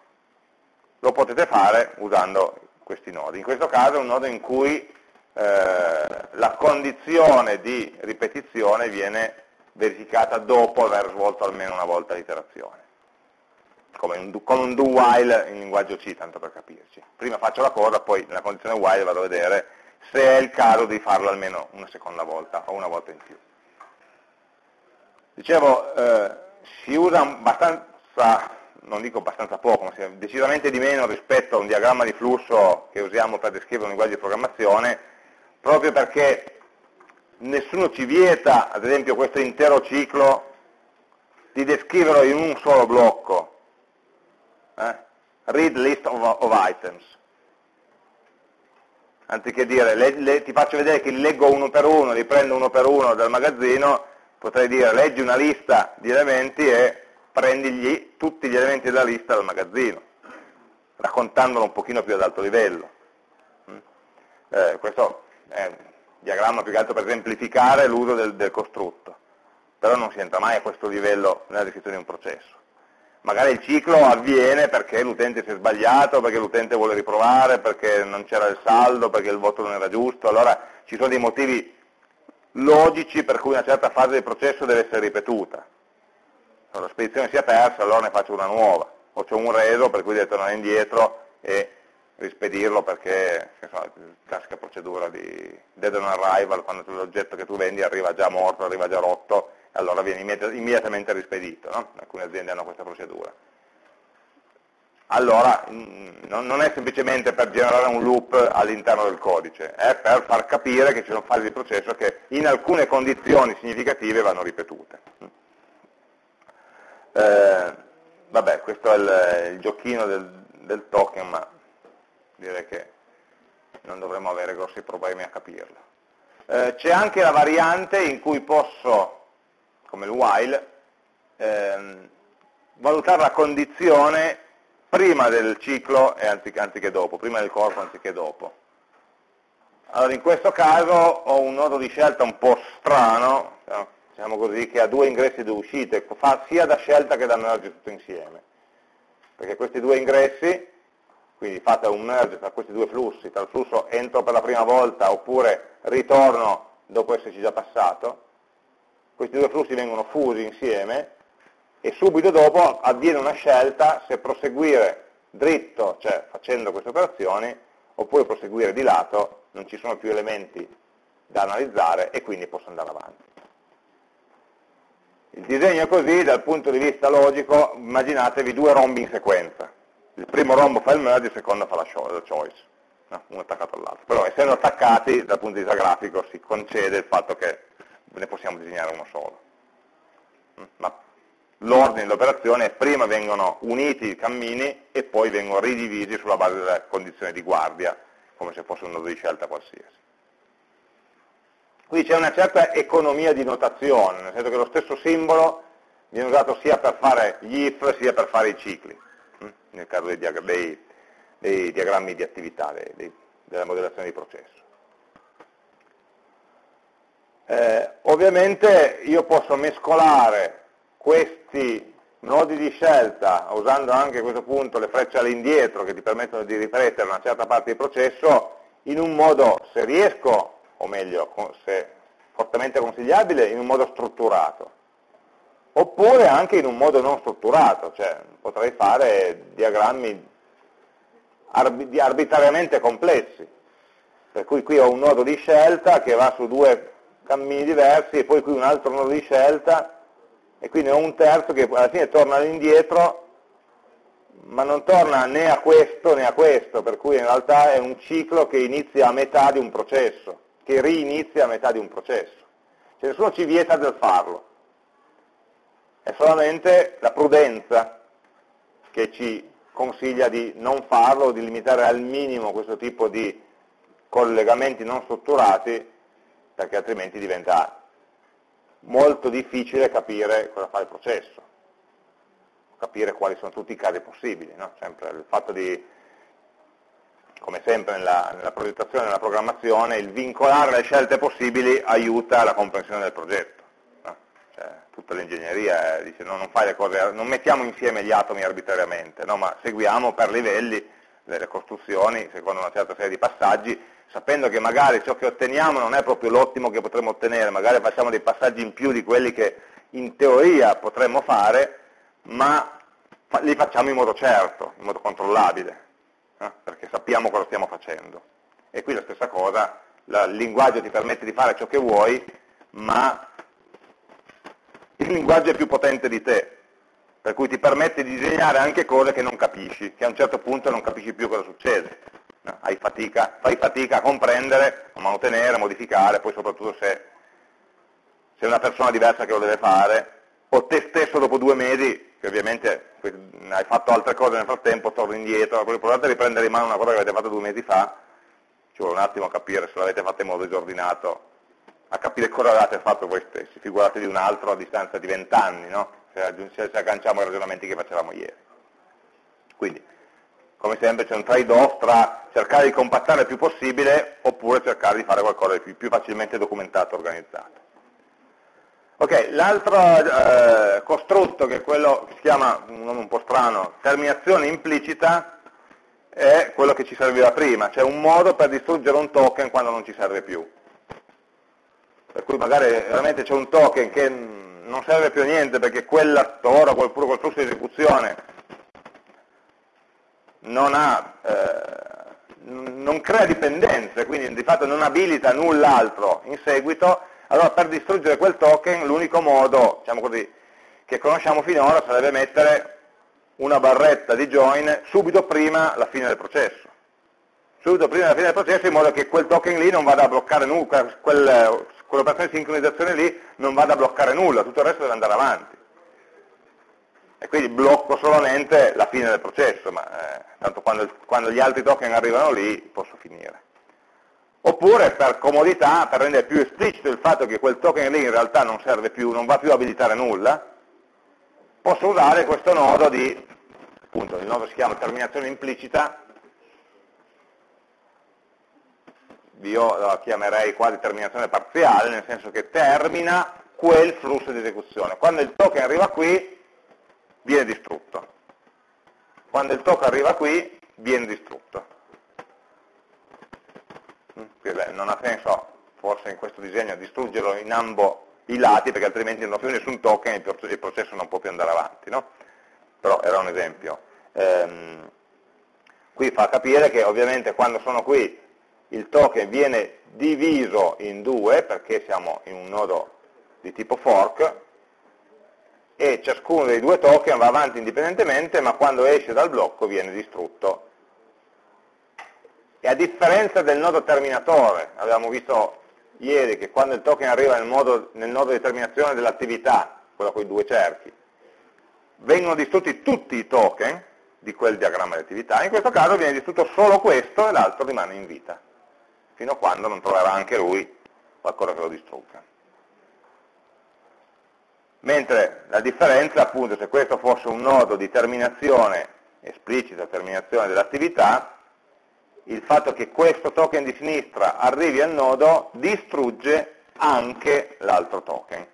lo potete fare usando questi nodi. In questo caso è un nodo in cui eh, la condizione di ripetizione viene verificata dopo aver svolto almeno una volta l'iterazione. come un, come un do while in linguaggio C, tanto per capirci. Prima faccio la cosa, poi nella condizione while vado a vedere se è il caso di farlo almeno una seconda volta o una volta in più. Dicevo, eh, si usa abbastanza, non dico abbastanza poco, ma decisamente di meno rispetto a un diagramma di flusso che usiamo per descrivere un linguaggio di programmazione, proprio perché nessuno ci vieta, ad esempio, questo intero ciclo di descriverlo in un solo blocco. Eh? Read list of, of items. Anziché dire, le, le, ti faccio vedere che li leggo uno per uno, li prendo uno per uno dal magazzino, potrei dire leggi una lista di elementi e prendi tutti gli elementi della lista dal magazzino, raccontandolo un pochino più ad alto livello. Mm? Eh, questo è un diagramma più che altro per esemplificare l'uso del, del costrutto, però non si entra mai a questo livello nella descrizione di un processo. Magari il ciclo avviene perché l'utente si è sbagliato, perché l'utente vuole riprovare, perché non c'era il saldo, perché il voto non era giusto, allora ci sono dei motivi logici per cui una certa fase del processo deve essere ripetuta. Se la spedizione si è persa, allora ne faccio una nuova. O c'è un reso per cui devo tornare indietro e rispedirlo perché, la classica procedura di dead on arrival, quando l'oggetto che tu vendi arriva già morto, arriva già rotto, e allora viene immediatamente rispedito. No? Alcune aziende hanno questa procedura allora mm, non è semplicemente per generare un loop all'interno del codice, è per far capire che ci sono fasi di processo che in alcune condizioni significative vanno ripetute. Eh, vabbè, questo è il, il giochino del, del, token, ma direi che non dovremmo avere grossi problemi a capirlo. Eh, C'è anche la variante in cui posso, come il while, ehm, valutare la condizione prima del ciclo anziché, anziché dopo, prima del corpo anziché dopo. Allora in questo caso ho un nodo di scelta un po' strano, diciamo così, che ha due ingressi e due uscite, fa sia da scelta che da merge tutto insieme. Perché questi due ingressi, quindi fate un merge tra questi due flussi, tra il flusso entro per la prima volta oppure ritorno dopo esserci già passato, questi due flussi vengono fusi insieme e subito dopo avviene una scelta se proseguire dritto, cioè facendo queste operazioni, oppure proseguire di lato, non ci sono più elementi da analizzare e quindi posso andare avanti. Il disegno è così, dal punto di vista logico, immaginatevi due rombi in sequenza. Il primo rombo fa il merge, il secondo fa la choice, no? uno attaccato all'altro. Però essendo attaccati, dal punto di vista grafico, si concede il fatto che ne possiamo disegnare uno solo. Ma l'ordine dell'operazione è prima vengono uniti i cammini e poi vengono ridivisi sulla base della condizione di guardia, come se fosse un nodo di scelta qualsiasi. Qui c'è una certa economia di notazione, nel senso che lo stesso simbolo viene usato sia per fare gli if sia per fare i cicli? Nel caso dei, diag dei, dei diagrammi di attività, dei, della modellazione di processo. Eh, ovviamente io posso mescolare questi nodi di scelta, usando anche a questo punto le frecce all'indietro che ti permettono di ripetere una certa parte del processo, in un modo, se riesco, o meglio, se fortemente consigliabile, in un modo strutturato. Oppure anche in un modo non strutturato, cioè potrei fare diagrammi arbitrariamente complessi. Per cui qui ho un nodo di scelta che va su due cammini diversi e poi qui un altro nodo di scelta e quindi ho un terzo che alla fine torna all'indietro ma non torna né a questo né a questo, per cui in realtà è un ciclo che inizia a metà di un processo, che rinizia a metà di un processo. Cioè nessuno ci vieta del farlo, è solamente la prudenza che ci consiglia di non farlo di limitare al minimo questo tipo di collegamenti non strutturati, perché altrimenti diventa molto difficile capire cosa fa il processo, capire quali sono tutti i casi possibili. No? Sempre il fatto di, come sempre nella, nella progettazione e nella programmazione, il vincolare le scelte possibili aiuta la comprensione del progetto. Cioè, tutta l'ingegneria dice no, non, cose, non, mettiamo insieme gli atomi arbitrariamente, no? ma seguiamo per livelli delle costruzioni secondo una certa serie di passaggi sapendo che magari ciò che otteniamo non è proprio l'ottimo che potremmo ottenere, magari facciamo dei passaggi in più di quelli che in teoria potremmo fare, ma li facciamo in modo certo, in modo controllabile, eh? perché sappiamo cosa stiamo facendo. E qui la stessa cosa, la, il linguaggio ti permette di fare ciò che vuoi, ma il linguaggio è più potente di te, per cui ti permette di disegnare anche cose che non capisci, che a un certo punto non capisci più cosa succede. No? Fatica, fai fatica a comprendere, a mantenere, a modificare, poi soprattutto se sei una persona diversa che lo deve fare, o te stesso dopo due mesi, che ovviamente hai fatto altre cose nel frattempo, torni indietro, provate a riprendere in mano una cosa che avete fatto due mesi fa, ci vuole un attimo capire se l'avete fatta in modo disordinato, a capire cosa avete fatto voi stessi, figurate di un altro a distanza di vent'anni, no? se, se agganciamo i ragionamenti che facevamo ieri. Quindi, come sempre c'è un trade-off tra cercare di compattare il più possibile oppure cercare di fare qualcosa di più, più facilmente documentato e organizzato. Ok, l'altro eh, costrutto, che è quello che si chiama, un nome un po' strano, terminazione implicita, è quello che ci serviva prima, cioè un modo per distruggere un token quando non ci serve più. Per cui magari veramente c'è un token che non serve più a niente perché quell'attore oppure quel flusso di esecuzione non, ha, eh, non crea dipendenze, quindi di fatto non abilita null'altro in seguito, allora per distruggere quel token l'unico modo, diciamo così, che conosciamo finora sarebbe mettere una barretta di join subito prima la fine del processo. Subito prima della fine del processo in modo che quel token lì non vada a bloccare nulla, quel, quell'operazione di sincronizzazione lì non vada a bloccare nulla, tutto il resto deve andare avanti. E quindi blocco solamente la fine del processo, ma eh, tanto quando, quando gli altri token arrivano lì posso finire. Oppure per comodità, per rendere più esplicito il fatto che quel token lì in realtà non serve più, non va più a abilitare nulla, posso usare questo nodo di, appunto, il nodo si chiama terminazione implicita, io la chiamerei quasi terminazione parziale, nel senso che termina quel flusso di esecuzione. Quando il token arriva qui, viene distrutto. Quando il token arriva qui, viene distrutto. Mm, non ha senso, forse in questo disegno, distruggerlo in ambo i lati, perché altrimenti non ho più nessun token e il processo non può più andare avanti. No? Però era un esempio. Ehm, qui fa capire che ovviamente quando sono qui il token viene diviso in due perché siamo in un nodo di tipo fork e ciascuno dei due token va avanti indipendentemente ma quando esce dal blocco viene distrutto. E a differenza del nodo terminatore, abbiamo visto ieri che quando il token arriva nel, modo, nel nodo di terminazione dell'attività, quello con i due cerchi, vengono distrutti tutti i token di quel diagramma di attività, in questo caso viene distrutto solo questo e l'altro rimane in vita fino a quando non troverà anche lui qualcosa che lo distrugga. Mentre la differenza, appunto, se questo fosse un nodo di terminazione, esplicita terminazione dell'attività, il fatto che questo token di sinistra arrivi al nodo distrugge anche l'altro token,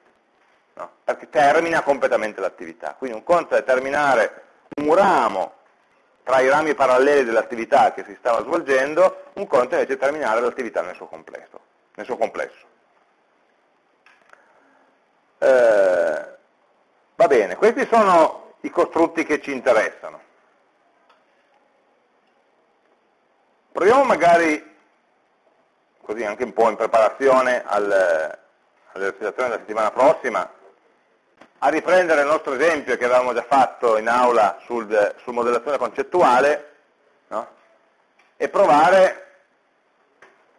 no? perché termina completamente l'attività. Quindi un conto è terminare un ramo tra i rami paralleli dell'attività che si stava svolgendo, un conto invece terminare l'attività nel suo complesso. Nel suo complesso. Eh, va bene, questi sono i costrutti che ci interessano. Proviamo magari, così anche un po' in preparazione al, all'esercitazione della settimana prossima, a riprendere il nostro esempio che avevamo già fatto in aula sul, sul modellazione concettuale no? e provare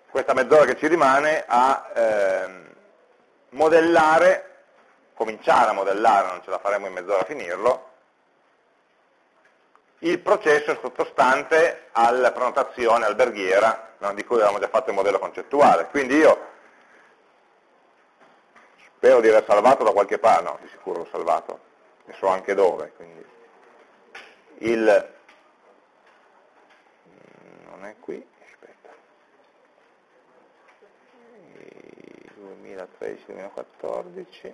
questa mezz'ora che ci rimane a eh, modellare, cominciare a modellare, non ce la faremo in mezz'ora a finirlo, il processo sottostante alla prenotazione alberghiera no? di cui avevamo già fatto il modello concettuale. Quindi io spero di aver salvato da qualche parte, no, di sicuro l'ho salvato, e so anche dove, quindi il, non è qui, aspetta, 2013-2014,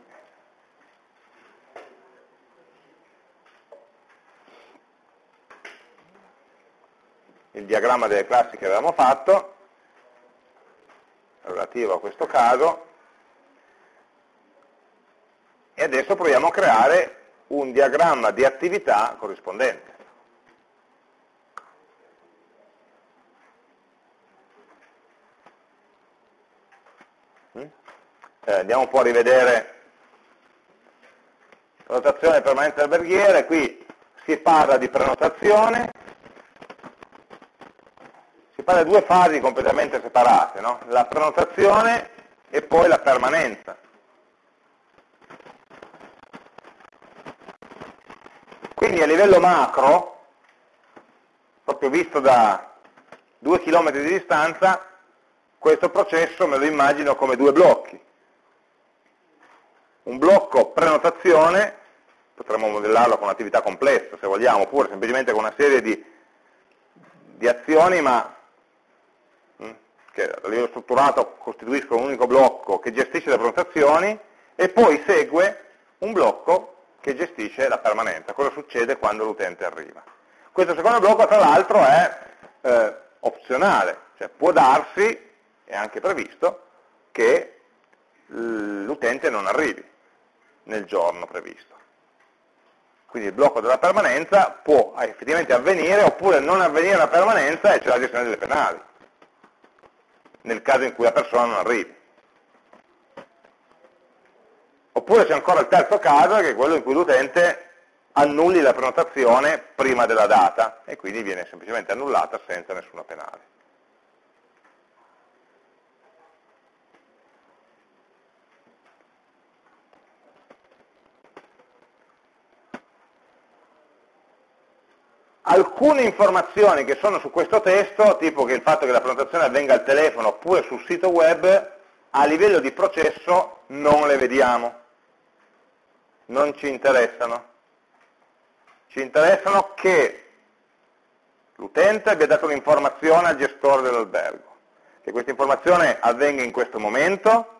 il diagramma delle classi che avevamo fatto, relativo a questo caso, e adesso proviamo a creare un diagramma di attività corrispondente. Mm? Eh, andiamo un po' a rivedere prenotazione permanente alberghiere, qui si parla di prenotazione, si parla di due fasi completamente separate, no? la prenotazione e poi la permanenza. Quindi a livello macro, proprio visto da due chilometri di distanza, questo processo me lo immagino come due blocchi. Un blocco prenotazione, potremmo modellarlo con un'attività complessa se vogliamo, oppure semplicemente con una serie di, di azioni, ma mm, che a livello strutturato costituiscono un unico blocco che gestisce le prenotazioni, e poi segue un blocco che gestisce la permanenza, cosa succede quando l'utente arriva. Questo secondo blocco tra l'altro è eh, opzionale, cioè può darsi, è anche previsto, che l'utente non arrivi nel giorno previsto. Quindi il blocco della permanenza può effettivamente avvenire oppure non avvenire la permanenza e c'è la gestione delle penali, nel caso in cui la persona non arrivi. Oppure c'è ancora il terzo caso, che è quello in cui l'utente annulli la prenotazione prima della data e quindi viene semplicemente annullata senza nessuna penale. Alcune informazioni che sono su questo testo, tipo che il fatto che la prenotazione avvenga al telefono oppure sul sito web, a livello di processo non le vediamo non ci interessano. Ci interessano che l'utente abbia dato un'informazione al gestore dell'albergo, che questa informazione avvenga in questo momento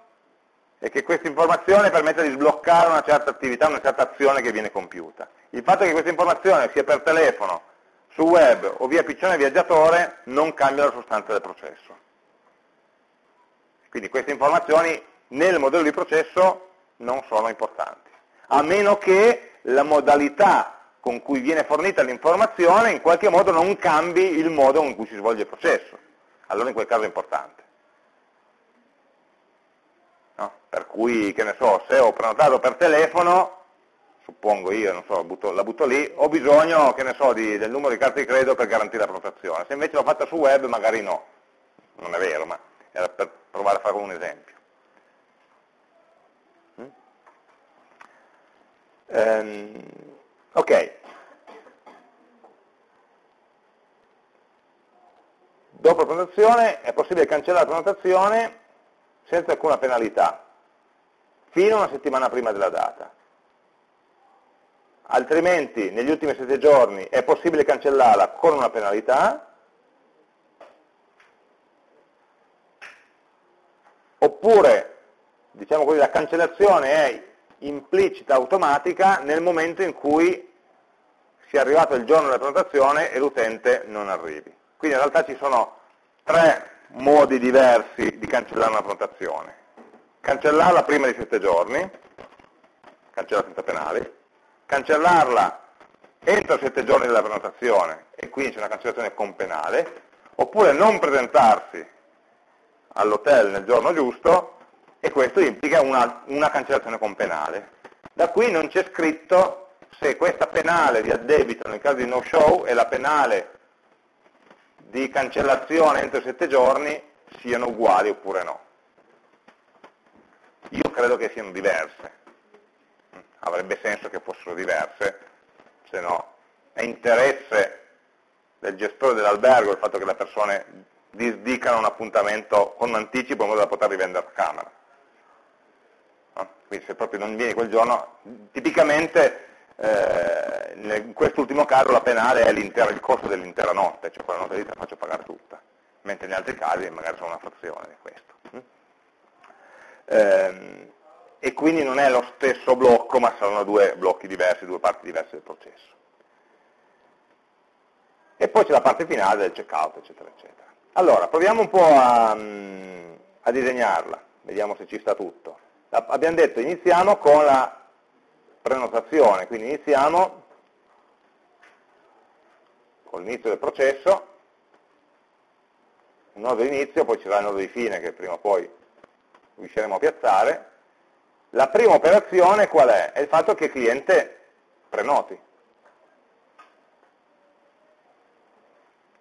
e che questa informazione permetta di sbloccare una certa attività, una certa azione che viene compiuta. Il fatto che questa informazione sia per telefono, su web o via piccione viaggiatore non cambia la sostanza del processo. Quindi queste informazioni nel modello di processo non sono importanti a meno che la modalità con cui viene fornita l'informazione in qualche modo non cambi il modo in cui si svolge il processo. Allora in quel caso è importante. No? Per cui, che ne so, se ho prenotato per telefono, suppongo io, non so, butto, la butto lì, ho bisogno, che ne so, di, del numero di carta di credito per garantire la prenotazione. Se invece l'ho fatta su web, magari no. Non è vero, ma era per provare a fare un esempio. Um, ok. Dopo la prenotazione è possibile cancellare la prenotazione senza alcuna penalità, fino a una settimana prima della data. Altrimenti, negli ultimi sette giorni, è possibile cancellarla con una penalità, oppure, diciamo così, la cancellazione è implicita, automatica, nel momento in cui sia arrivato il giorno della prenotazione e l'utente non arrivi. Quindi in realtà ci sono tre modi diversi di cancellare una prenotazione. Cancellarla prima di sette giorni, cancella senza penali, cancellarla entro sette giorni della prenotazione e quindi c'è una cancellazione con penale, oppure non presentarsi all'hotel nel giorno giusto e questo implica una, una cancellazione con penale. Da qui non c'è scritto se questa penale di addebito nel caso di no show e la penale di cancellazione entro 7 giorni siano uguali oppure no. Io credo che siano diverse. Avrebbe senso che fossero diverse, se no è interesse del gestore dell'albergo il fatto che le persone disdicano un appuntamento con anticipo in modo da poter rivendere a camera quindi se proprio non vieni quel giorno, tipicamente eh, in quest'ultimo caso la penale è il costo dell'intera notte, cioè quella notte lì te la faccio pagare tutta, mentre in altri casi magari sono una frazione di questo. Eh, e quindi non è lo stesso blocco, ma sono due blocchi diversi, due parti diverse del processo. E poi c'è la parte finale del checkout, eccetera, eccetera. Allora, proviamo un po' a, mm, a disegnarla, vediamo se ci sta tutto abbiamo detto iniziamo con la prenotazione, quindi iniziamo con l'inizio del processo, un nodo inizio, poi ci sarà il nodo di fine che prima o poi riusciremo a piazzare. La prima operazione qual è? È il fatto che il cliente prenoti. Il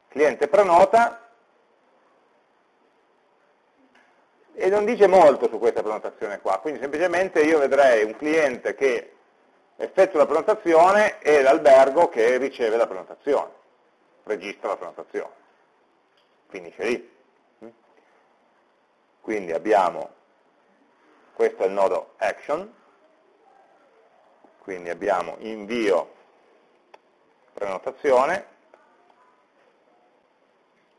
cliente prenota e non dice molto su questa prenotazione qua, quindi semplicemente io vedrei un cliente che effettua la prenotazione e l'albergo che riceve la prenotazione registra la prenotazione. Finisce lì. Quindi abbiamo, questo è il nodo action, quindi abbiamo invio prenotazione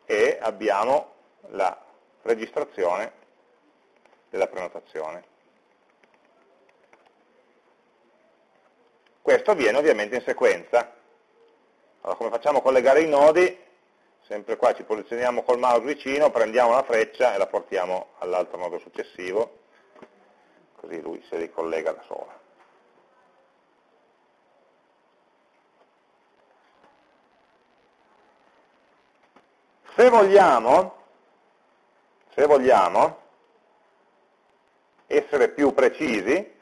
e abbiamo la registrazione della prenotazione. Questo avviene ovviamente in sequenza, allora, come facciamo a collegare i nodi? Sempre qua ci posizioniamo col mouse vicino, prendiamo la freccia e la portiamo all'altro nodo successivo, così lui si ricollega da solo. Se vogliamo, se vogliamo essere più precisi,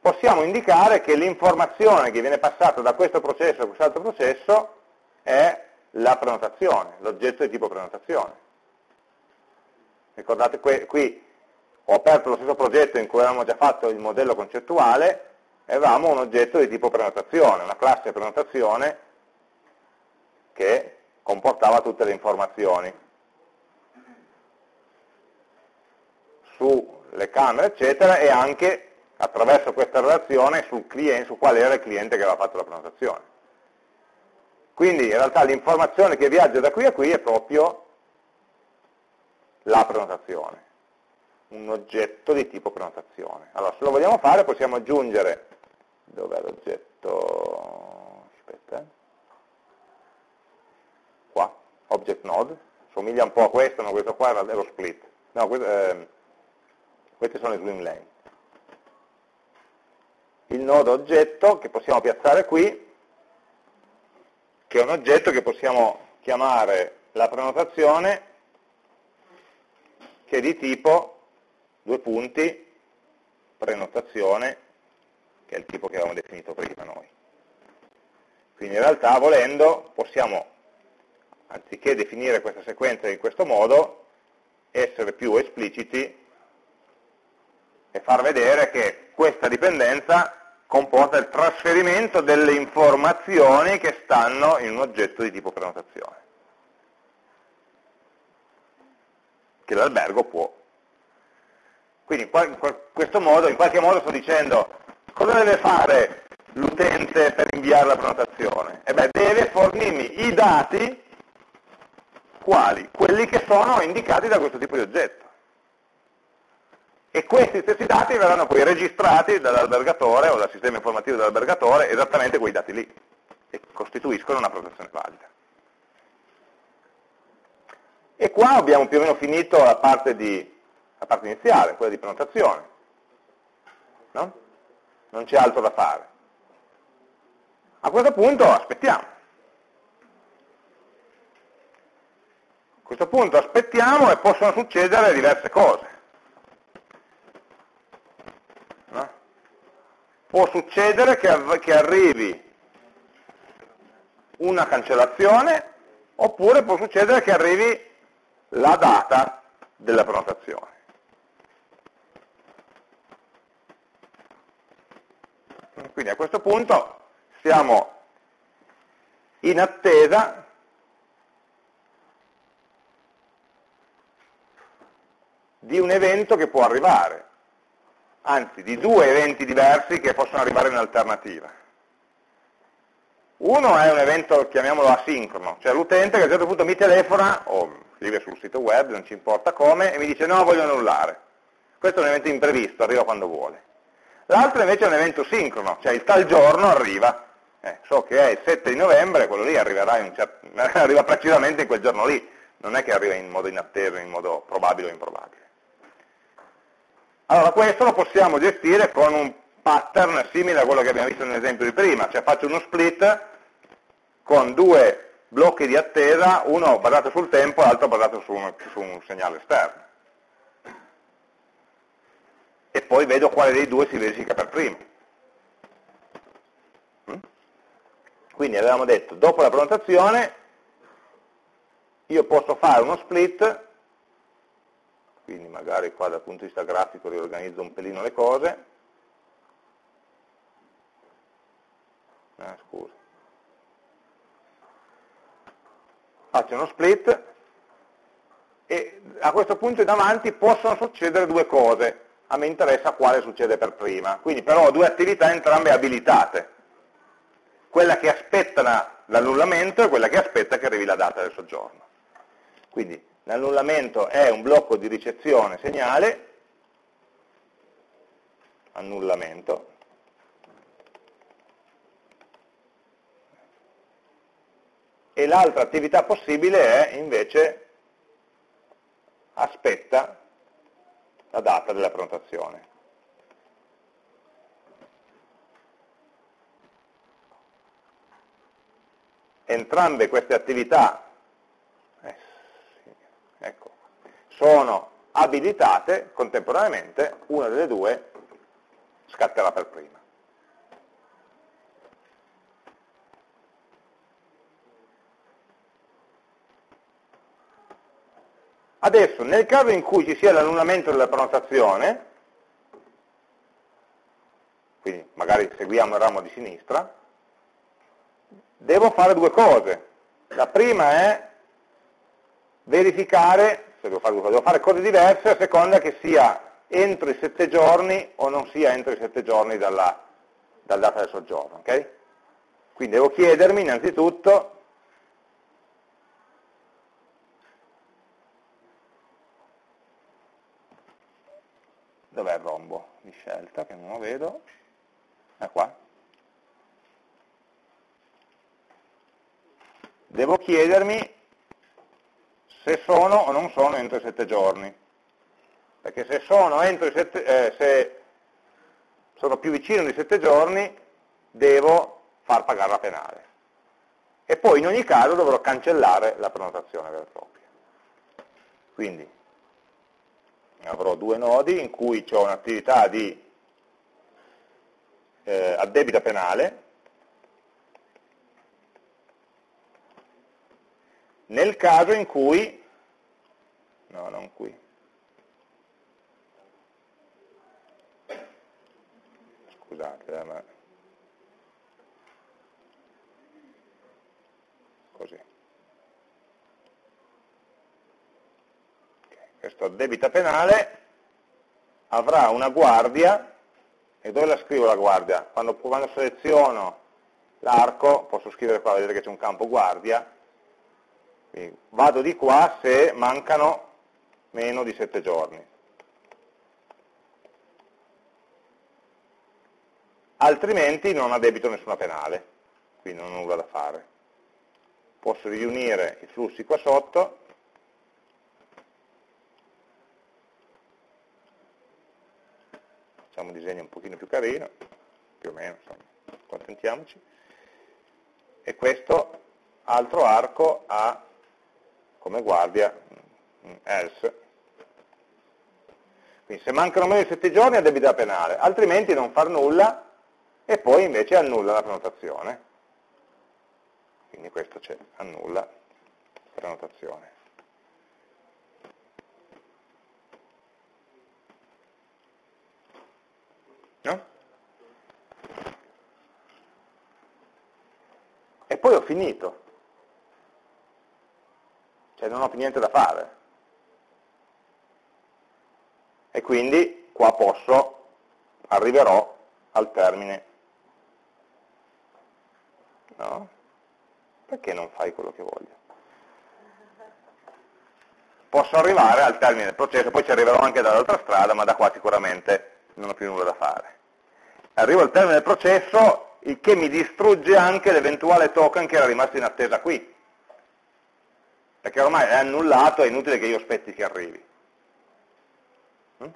possiamo indicare che l'informazione che viene passata da questo processo a quest'altro processo è la prenotazione, l'oggetto di tipo prenotazione. Ricordate, qui ho aperto lo stesso progetto in cui avevamo già fatto il modello concettuale e avevamo un oggetto di tipo prenotazione, una classe prenotazione che comportava tutte le informazioni sulle camere, eccetera, e anche attraverso questa relazione sul cliente, su quale era il cliente che aveva fatto la prenotazione. Quindi in realtà l'informazione che viaggia da qui a qui è proprio la prenotazione, un oggetto di tipo prenotazione. Allora, se lo vogliamo fare possiamo aggiungere, dov'è l'oggetto, aspetta, eh. qua, object node, somiglia un po' a questo, ma questo qua è lo split. No, questo, eh, queste sono le swim lane il nodo oggetto che possiamo piazzare qui, che è un oggetto che possiamo chiamare la prenotazione, che è di tipo, due punti, prenotazione, che è il tipo che avevamo definito prima noi. Quindi in realtà volendo possiamo, anziché definire questa sequenza in questo modo, essere più espliciti e far vedere che questa dipendenza comporta il trasferimento delle informazioni che stanno in un oggetto di tipo prenotazione, che l'albergo può. Quindi in questo modo, in qualche modo sto dicendo cosa deve fare l'utente per inviare la prenotazione? E beh, deve fornirmi i dati quali? Quelli che sono indicati da questo tipo di oggetto e questi stessi dati verranno poi registrati dall'albergatore o dal sistema informativo dell'albergatore esattamente quei dati lì e costituiscono una protezione valida. E qua abbiamo più o meno finito la parte, di, la parte iniziale, quella di prenotazione. No? Non c'è altro da fare. A questo punto aspettiamo. A questo punto aspettiamo e possono succedere diverse cose. Può succedere che, che arrivi una cancellazione oppure può succedere che arrivi la data della prenotazione. Quindi a questo punto siamo in attesa di un evento che può arrivare anzi di due eventi diversi che possono arrivare in alternativa. Uno è un evento, chiamiamolo asincrono, cioè l'utente che a un certo punto mi telefona, o scrive sul sito web, non ci importa come, e mi dice no, voglio annullare. Questo è un evento imprevisto, arriva quando vuole. L'altro invece è un evento sincrono, cioè il tal giorno arriva. Eh, so che è il 7 di novembre, quello lì certo, arriva precisamente in quel giorno lì, non è che arriva in modo inatteso, in modo probabile o improbabile. Allora questo lo possiamo gestire con un pattern simile a quello che abbiamo visto nell'esempio di prima, cioè faccio uno split con due blocchi di attesa, uno basato sul tempo e l'altro basato su un, su un segnale esterno. E poi vedo quale dei due si verifica per primo. Mm? Quindi avevamo detto, dopo la prenotazione, io posso fare uno split, quindi magari qua dal punto di vista grafico riorganizzo un pelino le cose, ah, scusa, faccio uno split e a questo punto in avanti possono succedere due cose, a me interessa quale succede per prima, quindi però ho due attività entrambe abilitate, quella che aspetta l'annullamento e quella che aspetta che arrivi la data del soggiorno. Quindi l'annullamento è un blocco di ricezione segnale, annullamento, e l'altra attività possibile è invece aspetta la data della prenotazione. Entrambe queste attività ecco, sono abilitate contemporaneamente, una delle due scatterà per prima. Adesso, nel caso in cui ci sia l'annullamento della prenotazione, quindi magari seguiamo il ramo di sinistra, devo fare due cose. La prima è verificare, se devo fare devo fare cose diverse a seconda che sia entro i sette giorni o non sia entro i sette giorni dalla, dalla data del soggiorno. Okay? Quindi devo chiedermi innanzitutto dov'è il rombo di scelta che non lo vedo è qua devo chiedermi se sono o non sono entro i sette giorni. Perché se sono sette eh, se sono più vicino di sette giorni devo far pagare la penale. E poi in ogni caso dovrò cancellare la prenotazione vera e propria. Quindi avrò due nodi in cui ho un'attività di eh, addebita penale, nel caso in cui, no non qui, scusate, eh, ma così. questo debita penale avrà una guardia, e dove la scrivo la guardia? Quando, quando seleziono l'arco, posso scrivere qua, vedete che c'è un campo guardia, quindi vado di qua se mancano meno di 7 giorni. Altrimenti non ha debito nessuna penale, quindi non ho nulla da fare. Posso riunire i flussi qua sotto, facciamo un disegno un pochino più carino, più o meno, insomma, accontentiamoci, e questo altro arco ha come guardia mm, else. Quindi se mancano meno di 7 giorni ha debita penale, altrimenti non far nulla e poi invece annulla la prenotazione. Quindi questo c'è, annulla prenotazione. No? E poi ho finito. Cioè non ho più niente da fare. E quindi qua posso, arriverò al termine. No? Perché non fai quello che voglio? Posso arrivare al termine del processo, poi ci arriverò anche dall'altra strada, ma da qua sicuramente non ho più nulla da fare arrivo al termine del processo, il che mi distrugge anche l'eventuale token che era rimasto in attesa qui. Perché ormai è annullato, è inutile che io aspetti che arrivi. Mm?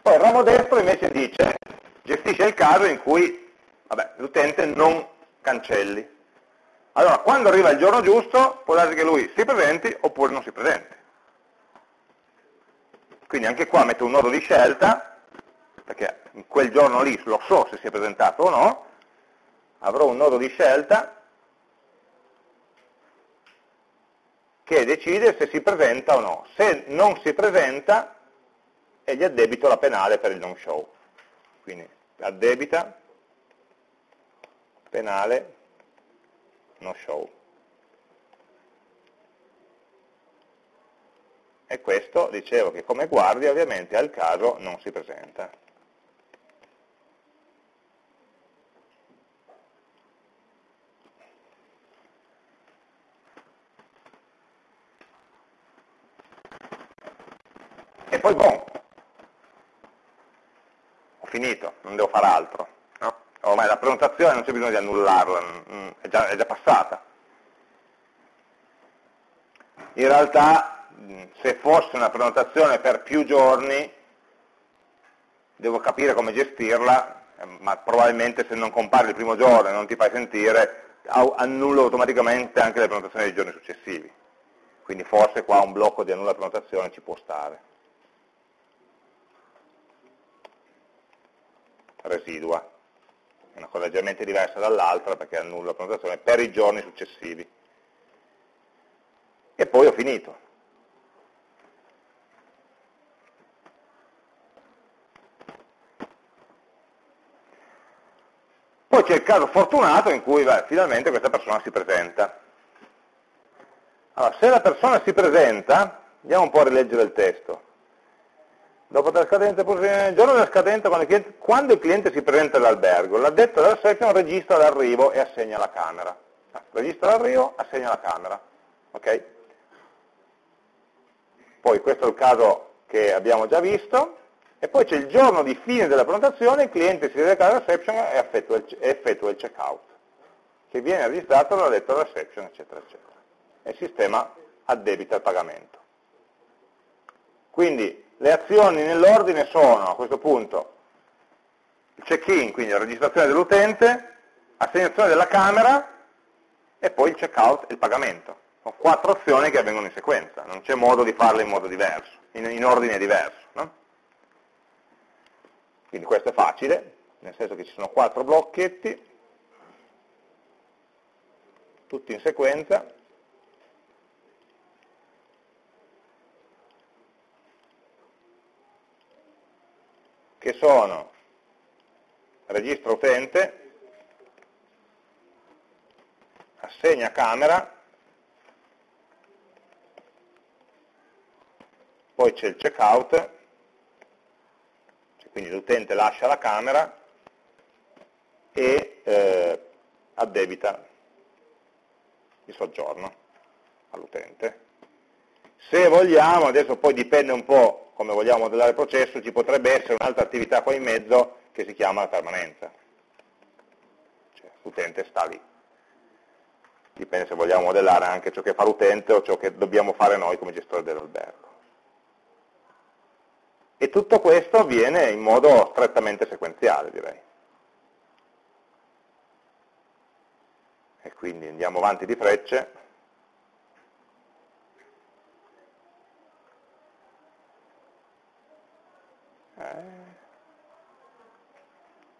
Poi il ramo destro invece dice, gestisce il caso in cui l'utente non cancelli. Allora, quando arriva il giorno giusto, può darsi che lui si presenti oppure non si presenti. Quindi anche qua metto un nodo di scelta, perché in quel giorno lì lo so se si è presentato o no, avrò un nodo di scelta che decide se si presenta o no. Se non si presenta, e gli addebito la penale per il non show. Quindi addebita penale no show. E questo, dicevo che come guardia ovviamente al caso non si presenta. Poi boh, ho finito, non devo fare altro ormai la prenotazione non c'è bisogno di annullarla, mm, è già, è già passata. In realtà mm, se fosse una prenotazione per più giorni devo capire come gestirla, eh, ma probabilmente se non compari il primo giorno e non ti fai sentire, annullo automaticamente anche le prenotazioni dei giorni successivi. Quindi forse qua un blocco di annulla prenotazione ci può stare. Residua una cosa leggermente diversa dall'altra perché annulla la prenotazione per i giorni successivi. E poi ho finito. Poi c'è il caso fortunato in cui beh, finalmente questa persona si presenta. Allora, se la persona si presenta, andiamo un po' a rileggere il testo. Dopo la scadenza, il giorno della scadenza, quando il cliente, quando il cliente si presenta all'albergo, l'addetto della section registra l'arrivo e assegna la camera. Ah, registra l'arrivo, assegna la camera. Okay? Poi questo è il caso che abbiamo già visto, e poi c'è il giorno di fine della prenotazione, il cliente si reca alla reception e effettua il, effettua il checkout, che viene registrato dall'addetto alla reception, eccetera, eccetera. E il sistema addebita il pagamento. Quindi le azioni nell'ordine sono a questo punto il check-in, quindi la registrazione dell'utente, assegnazione della camera e poi il check-out e il pagamento. Sono quattro azioni che avvengono in sequenza, non c'è modo di farle in modo diverso, in, in ordine diverso. No? Quindi questo è facile, nel senso che ci sono quattro blocchetti, tutti in sequenza, che sono registro utente, assegna camera, poi c'è il checkout, quindi l'utente lascia la camera e eh, addebita il soggiorno all'utente. Se vogliamo, adesso poi dipende un po' come vogliamo modellare il processo, ci potrebbe essere un'altra attività qua in mezzo che si chiama la permanenza. Cioè, l'utente sta lì. Dipende se vogliamo modellare anche ciò che fa l'utente o ciò che dobbiamo fare noi come gestori dell'albergo. E tutto questo avviene in modo strettamente sequenziale, direi. E quindi andiamo avanti di frecce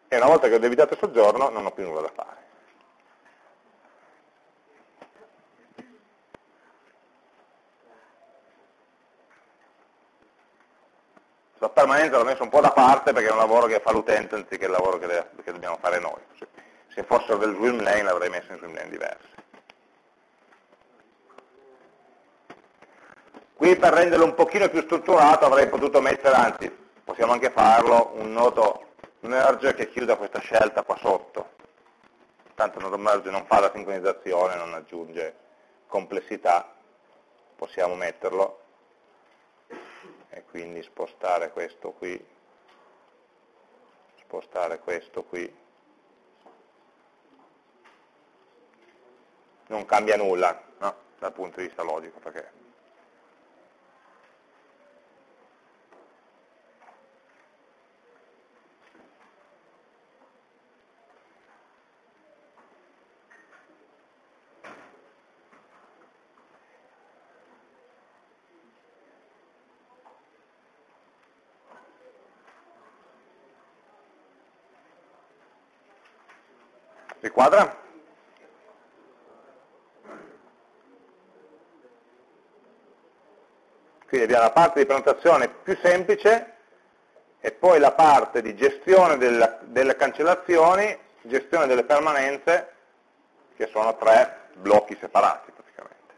E una volta che ho debitato il soggiorno non ho più nulla da fare. La permanenza l'ho messo un po' da parte perché è un lavoro che fa l'utente anziché il lavoro che, le, che, dobbiamo fare noi. Se fossero del swim lane l'avrei messo in swim lane diversi. Qui per renderlo un pochino più strutturato avrei potuto mettere, anzi possiamo anche farlo un nodo merge che chiuda questa scelta qua sotto. Tanto il nodo merge non fa la sincronizzazione, non aggiunge complessità, possiamo metterlo e quindi spostare questo qui, spostare questo qui. Non cambia nulla no? dal punto di vista logico perché quadra? Quindi abbiamo la parte di prenotazione più semplice e poi la parte di gestione della, delle cancellazioni, gestione delle permanenze, che sono tre blocchi separati praticamente.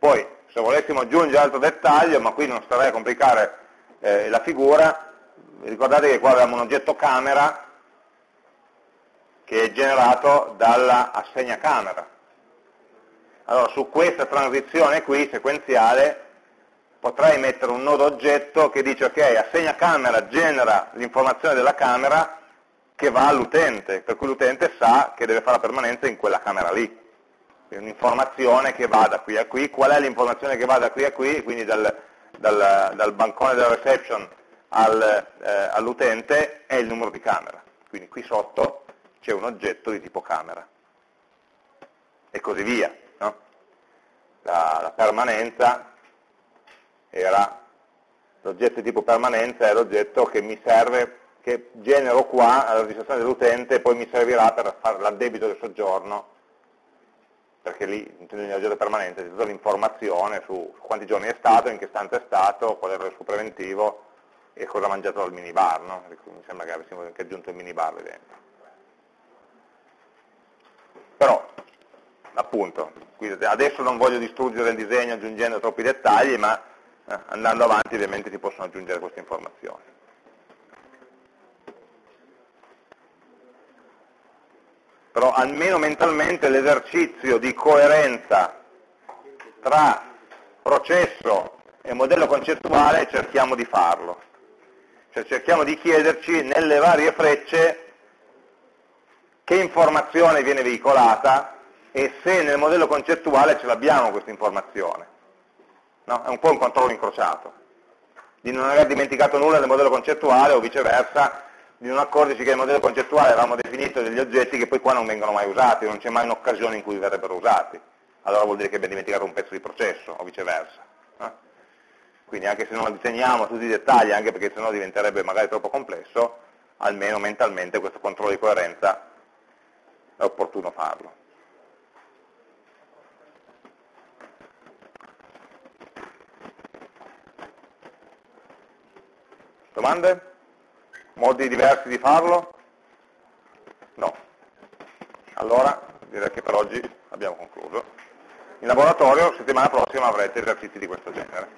Poi, se volessimo aggiungere altro dettaglio, ma qui non starei a complicare eh, la figura, ricordate che qua abbiamo un oggetto camera che è generato dalla assegna camera. Allora su questa transizione qui, sequenziale, potrei mettere un nodo oggetto che dice ok, assegna camera genera l'informazione della camera che va all'utente, per cui l'utente sa che deve fare la permanenza in quella camera lì. Un'informazione che va da qui a qui, qual è l'informazione che va da qui a qui, quindi dal, dal, dal bancone della reception al, eh, all'utente, è il numero di camera. Quindi qui sotto c'è un oggetto di tipo camera e così via. No? La, la, permanenza era l'oggetto di tipo permanenza è l'oggetto che mi serve, che genero qua alla registrazione dell'utente e poi mi servirà per fare l'addebito del soggiorno perché lì in oggetto permanente c'è tutta l'informazione su quanti giorni è stato, in che stanza è stato, qual era il suo preventivo e cosa ha mangiato dal minibar, no? mi sembra che avessimo anche aggiunto il minibar lì dentro. Però, appunto, adesso non voglio distruggere il disegno aggiungendo troppi dettagli, ma eh, andando avanti ovviamente si possono aggiungere queste informazioni. Però almeno mentalmente l'esercizio di coerenza tra processo e modello concettuale cerchiamo di farlo. Cioè cerchiamo di chiederci nelle varie frecce che informazione viene veicolata e se nel modello concettuale ce l'abbiamo questa informazione. No? È un po' un controllo incrociato, di non aver dimenticato nulla nel modello concettuale o viceversa, di non accorgersi che nel modello concettuale avevamo definito degli oggetti che poi qua non vengono mai usati, non c'è mai un'occasione in cui verrebbero usati. Allora vuol dire che abbiamo dimenticato un pezzo di processo o viceversa. No? Quindi anche se non disegniamo tutti i dettagli, anche perché sennò diventerebbe magari troppo complesso, almeno mentalmente questo controllo di coerenza è opportuno farlo. Domande? Modi diversi di farlo? No. Allora direi che per oggi abbiamo concluso. In laboratorio settimana prossima avrete esercizi di questo genere.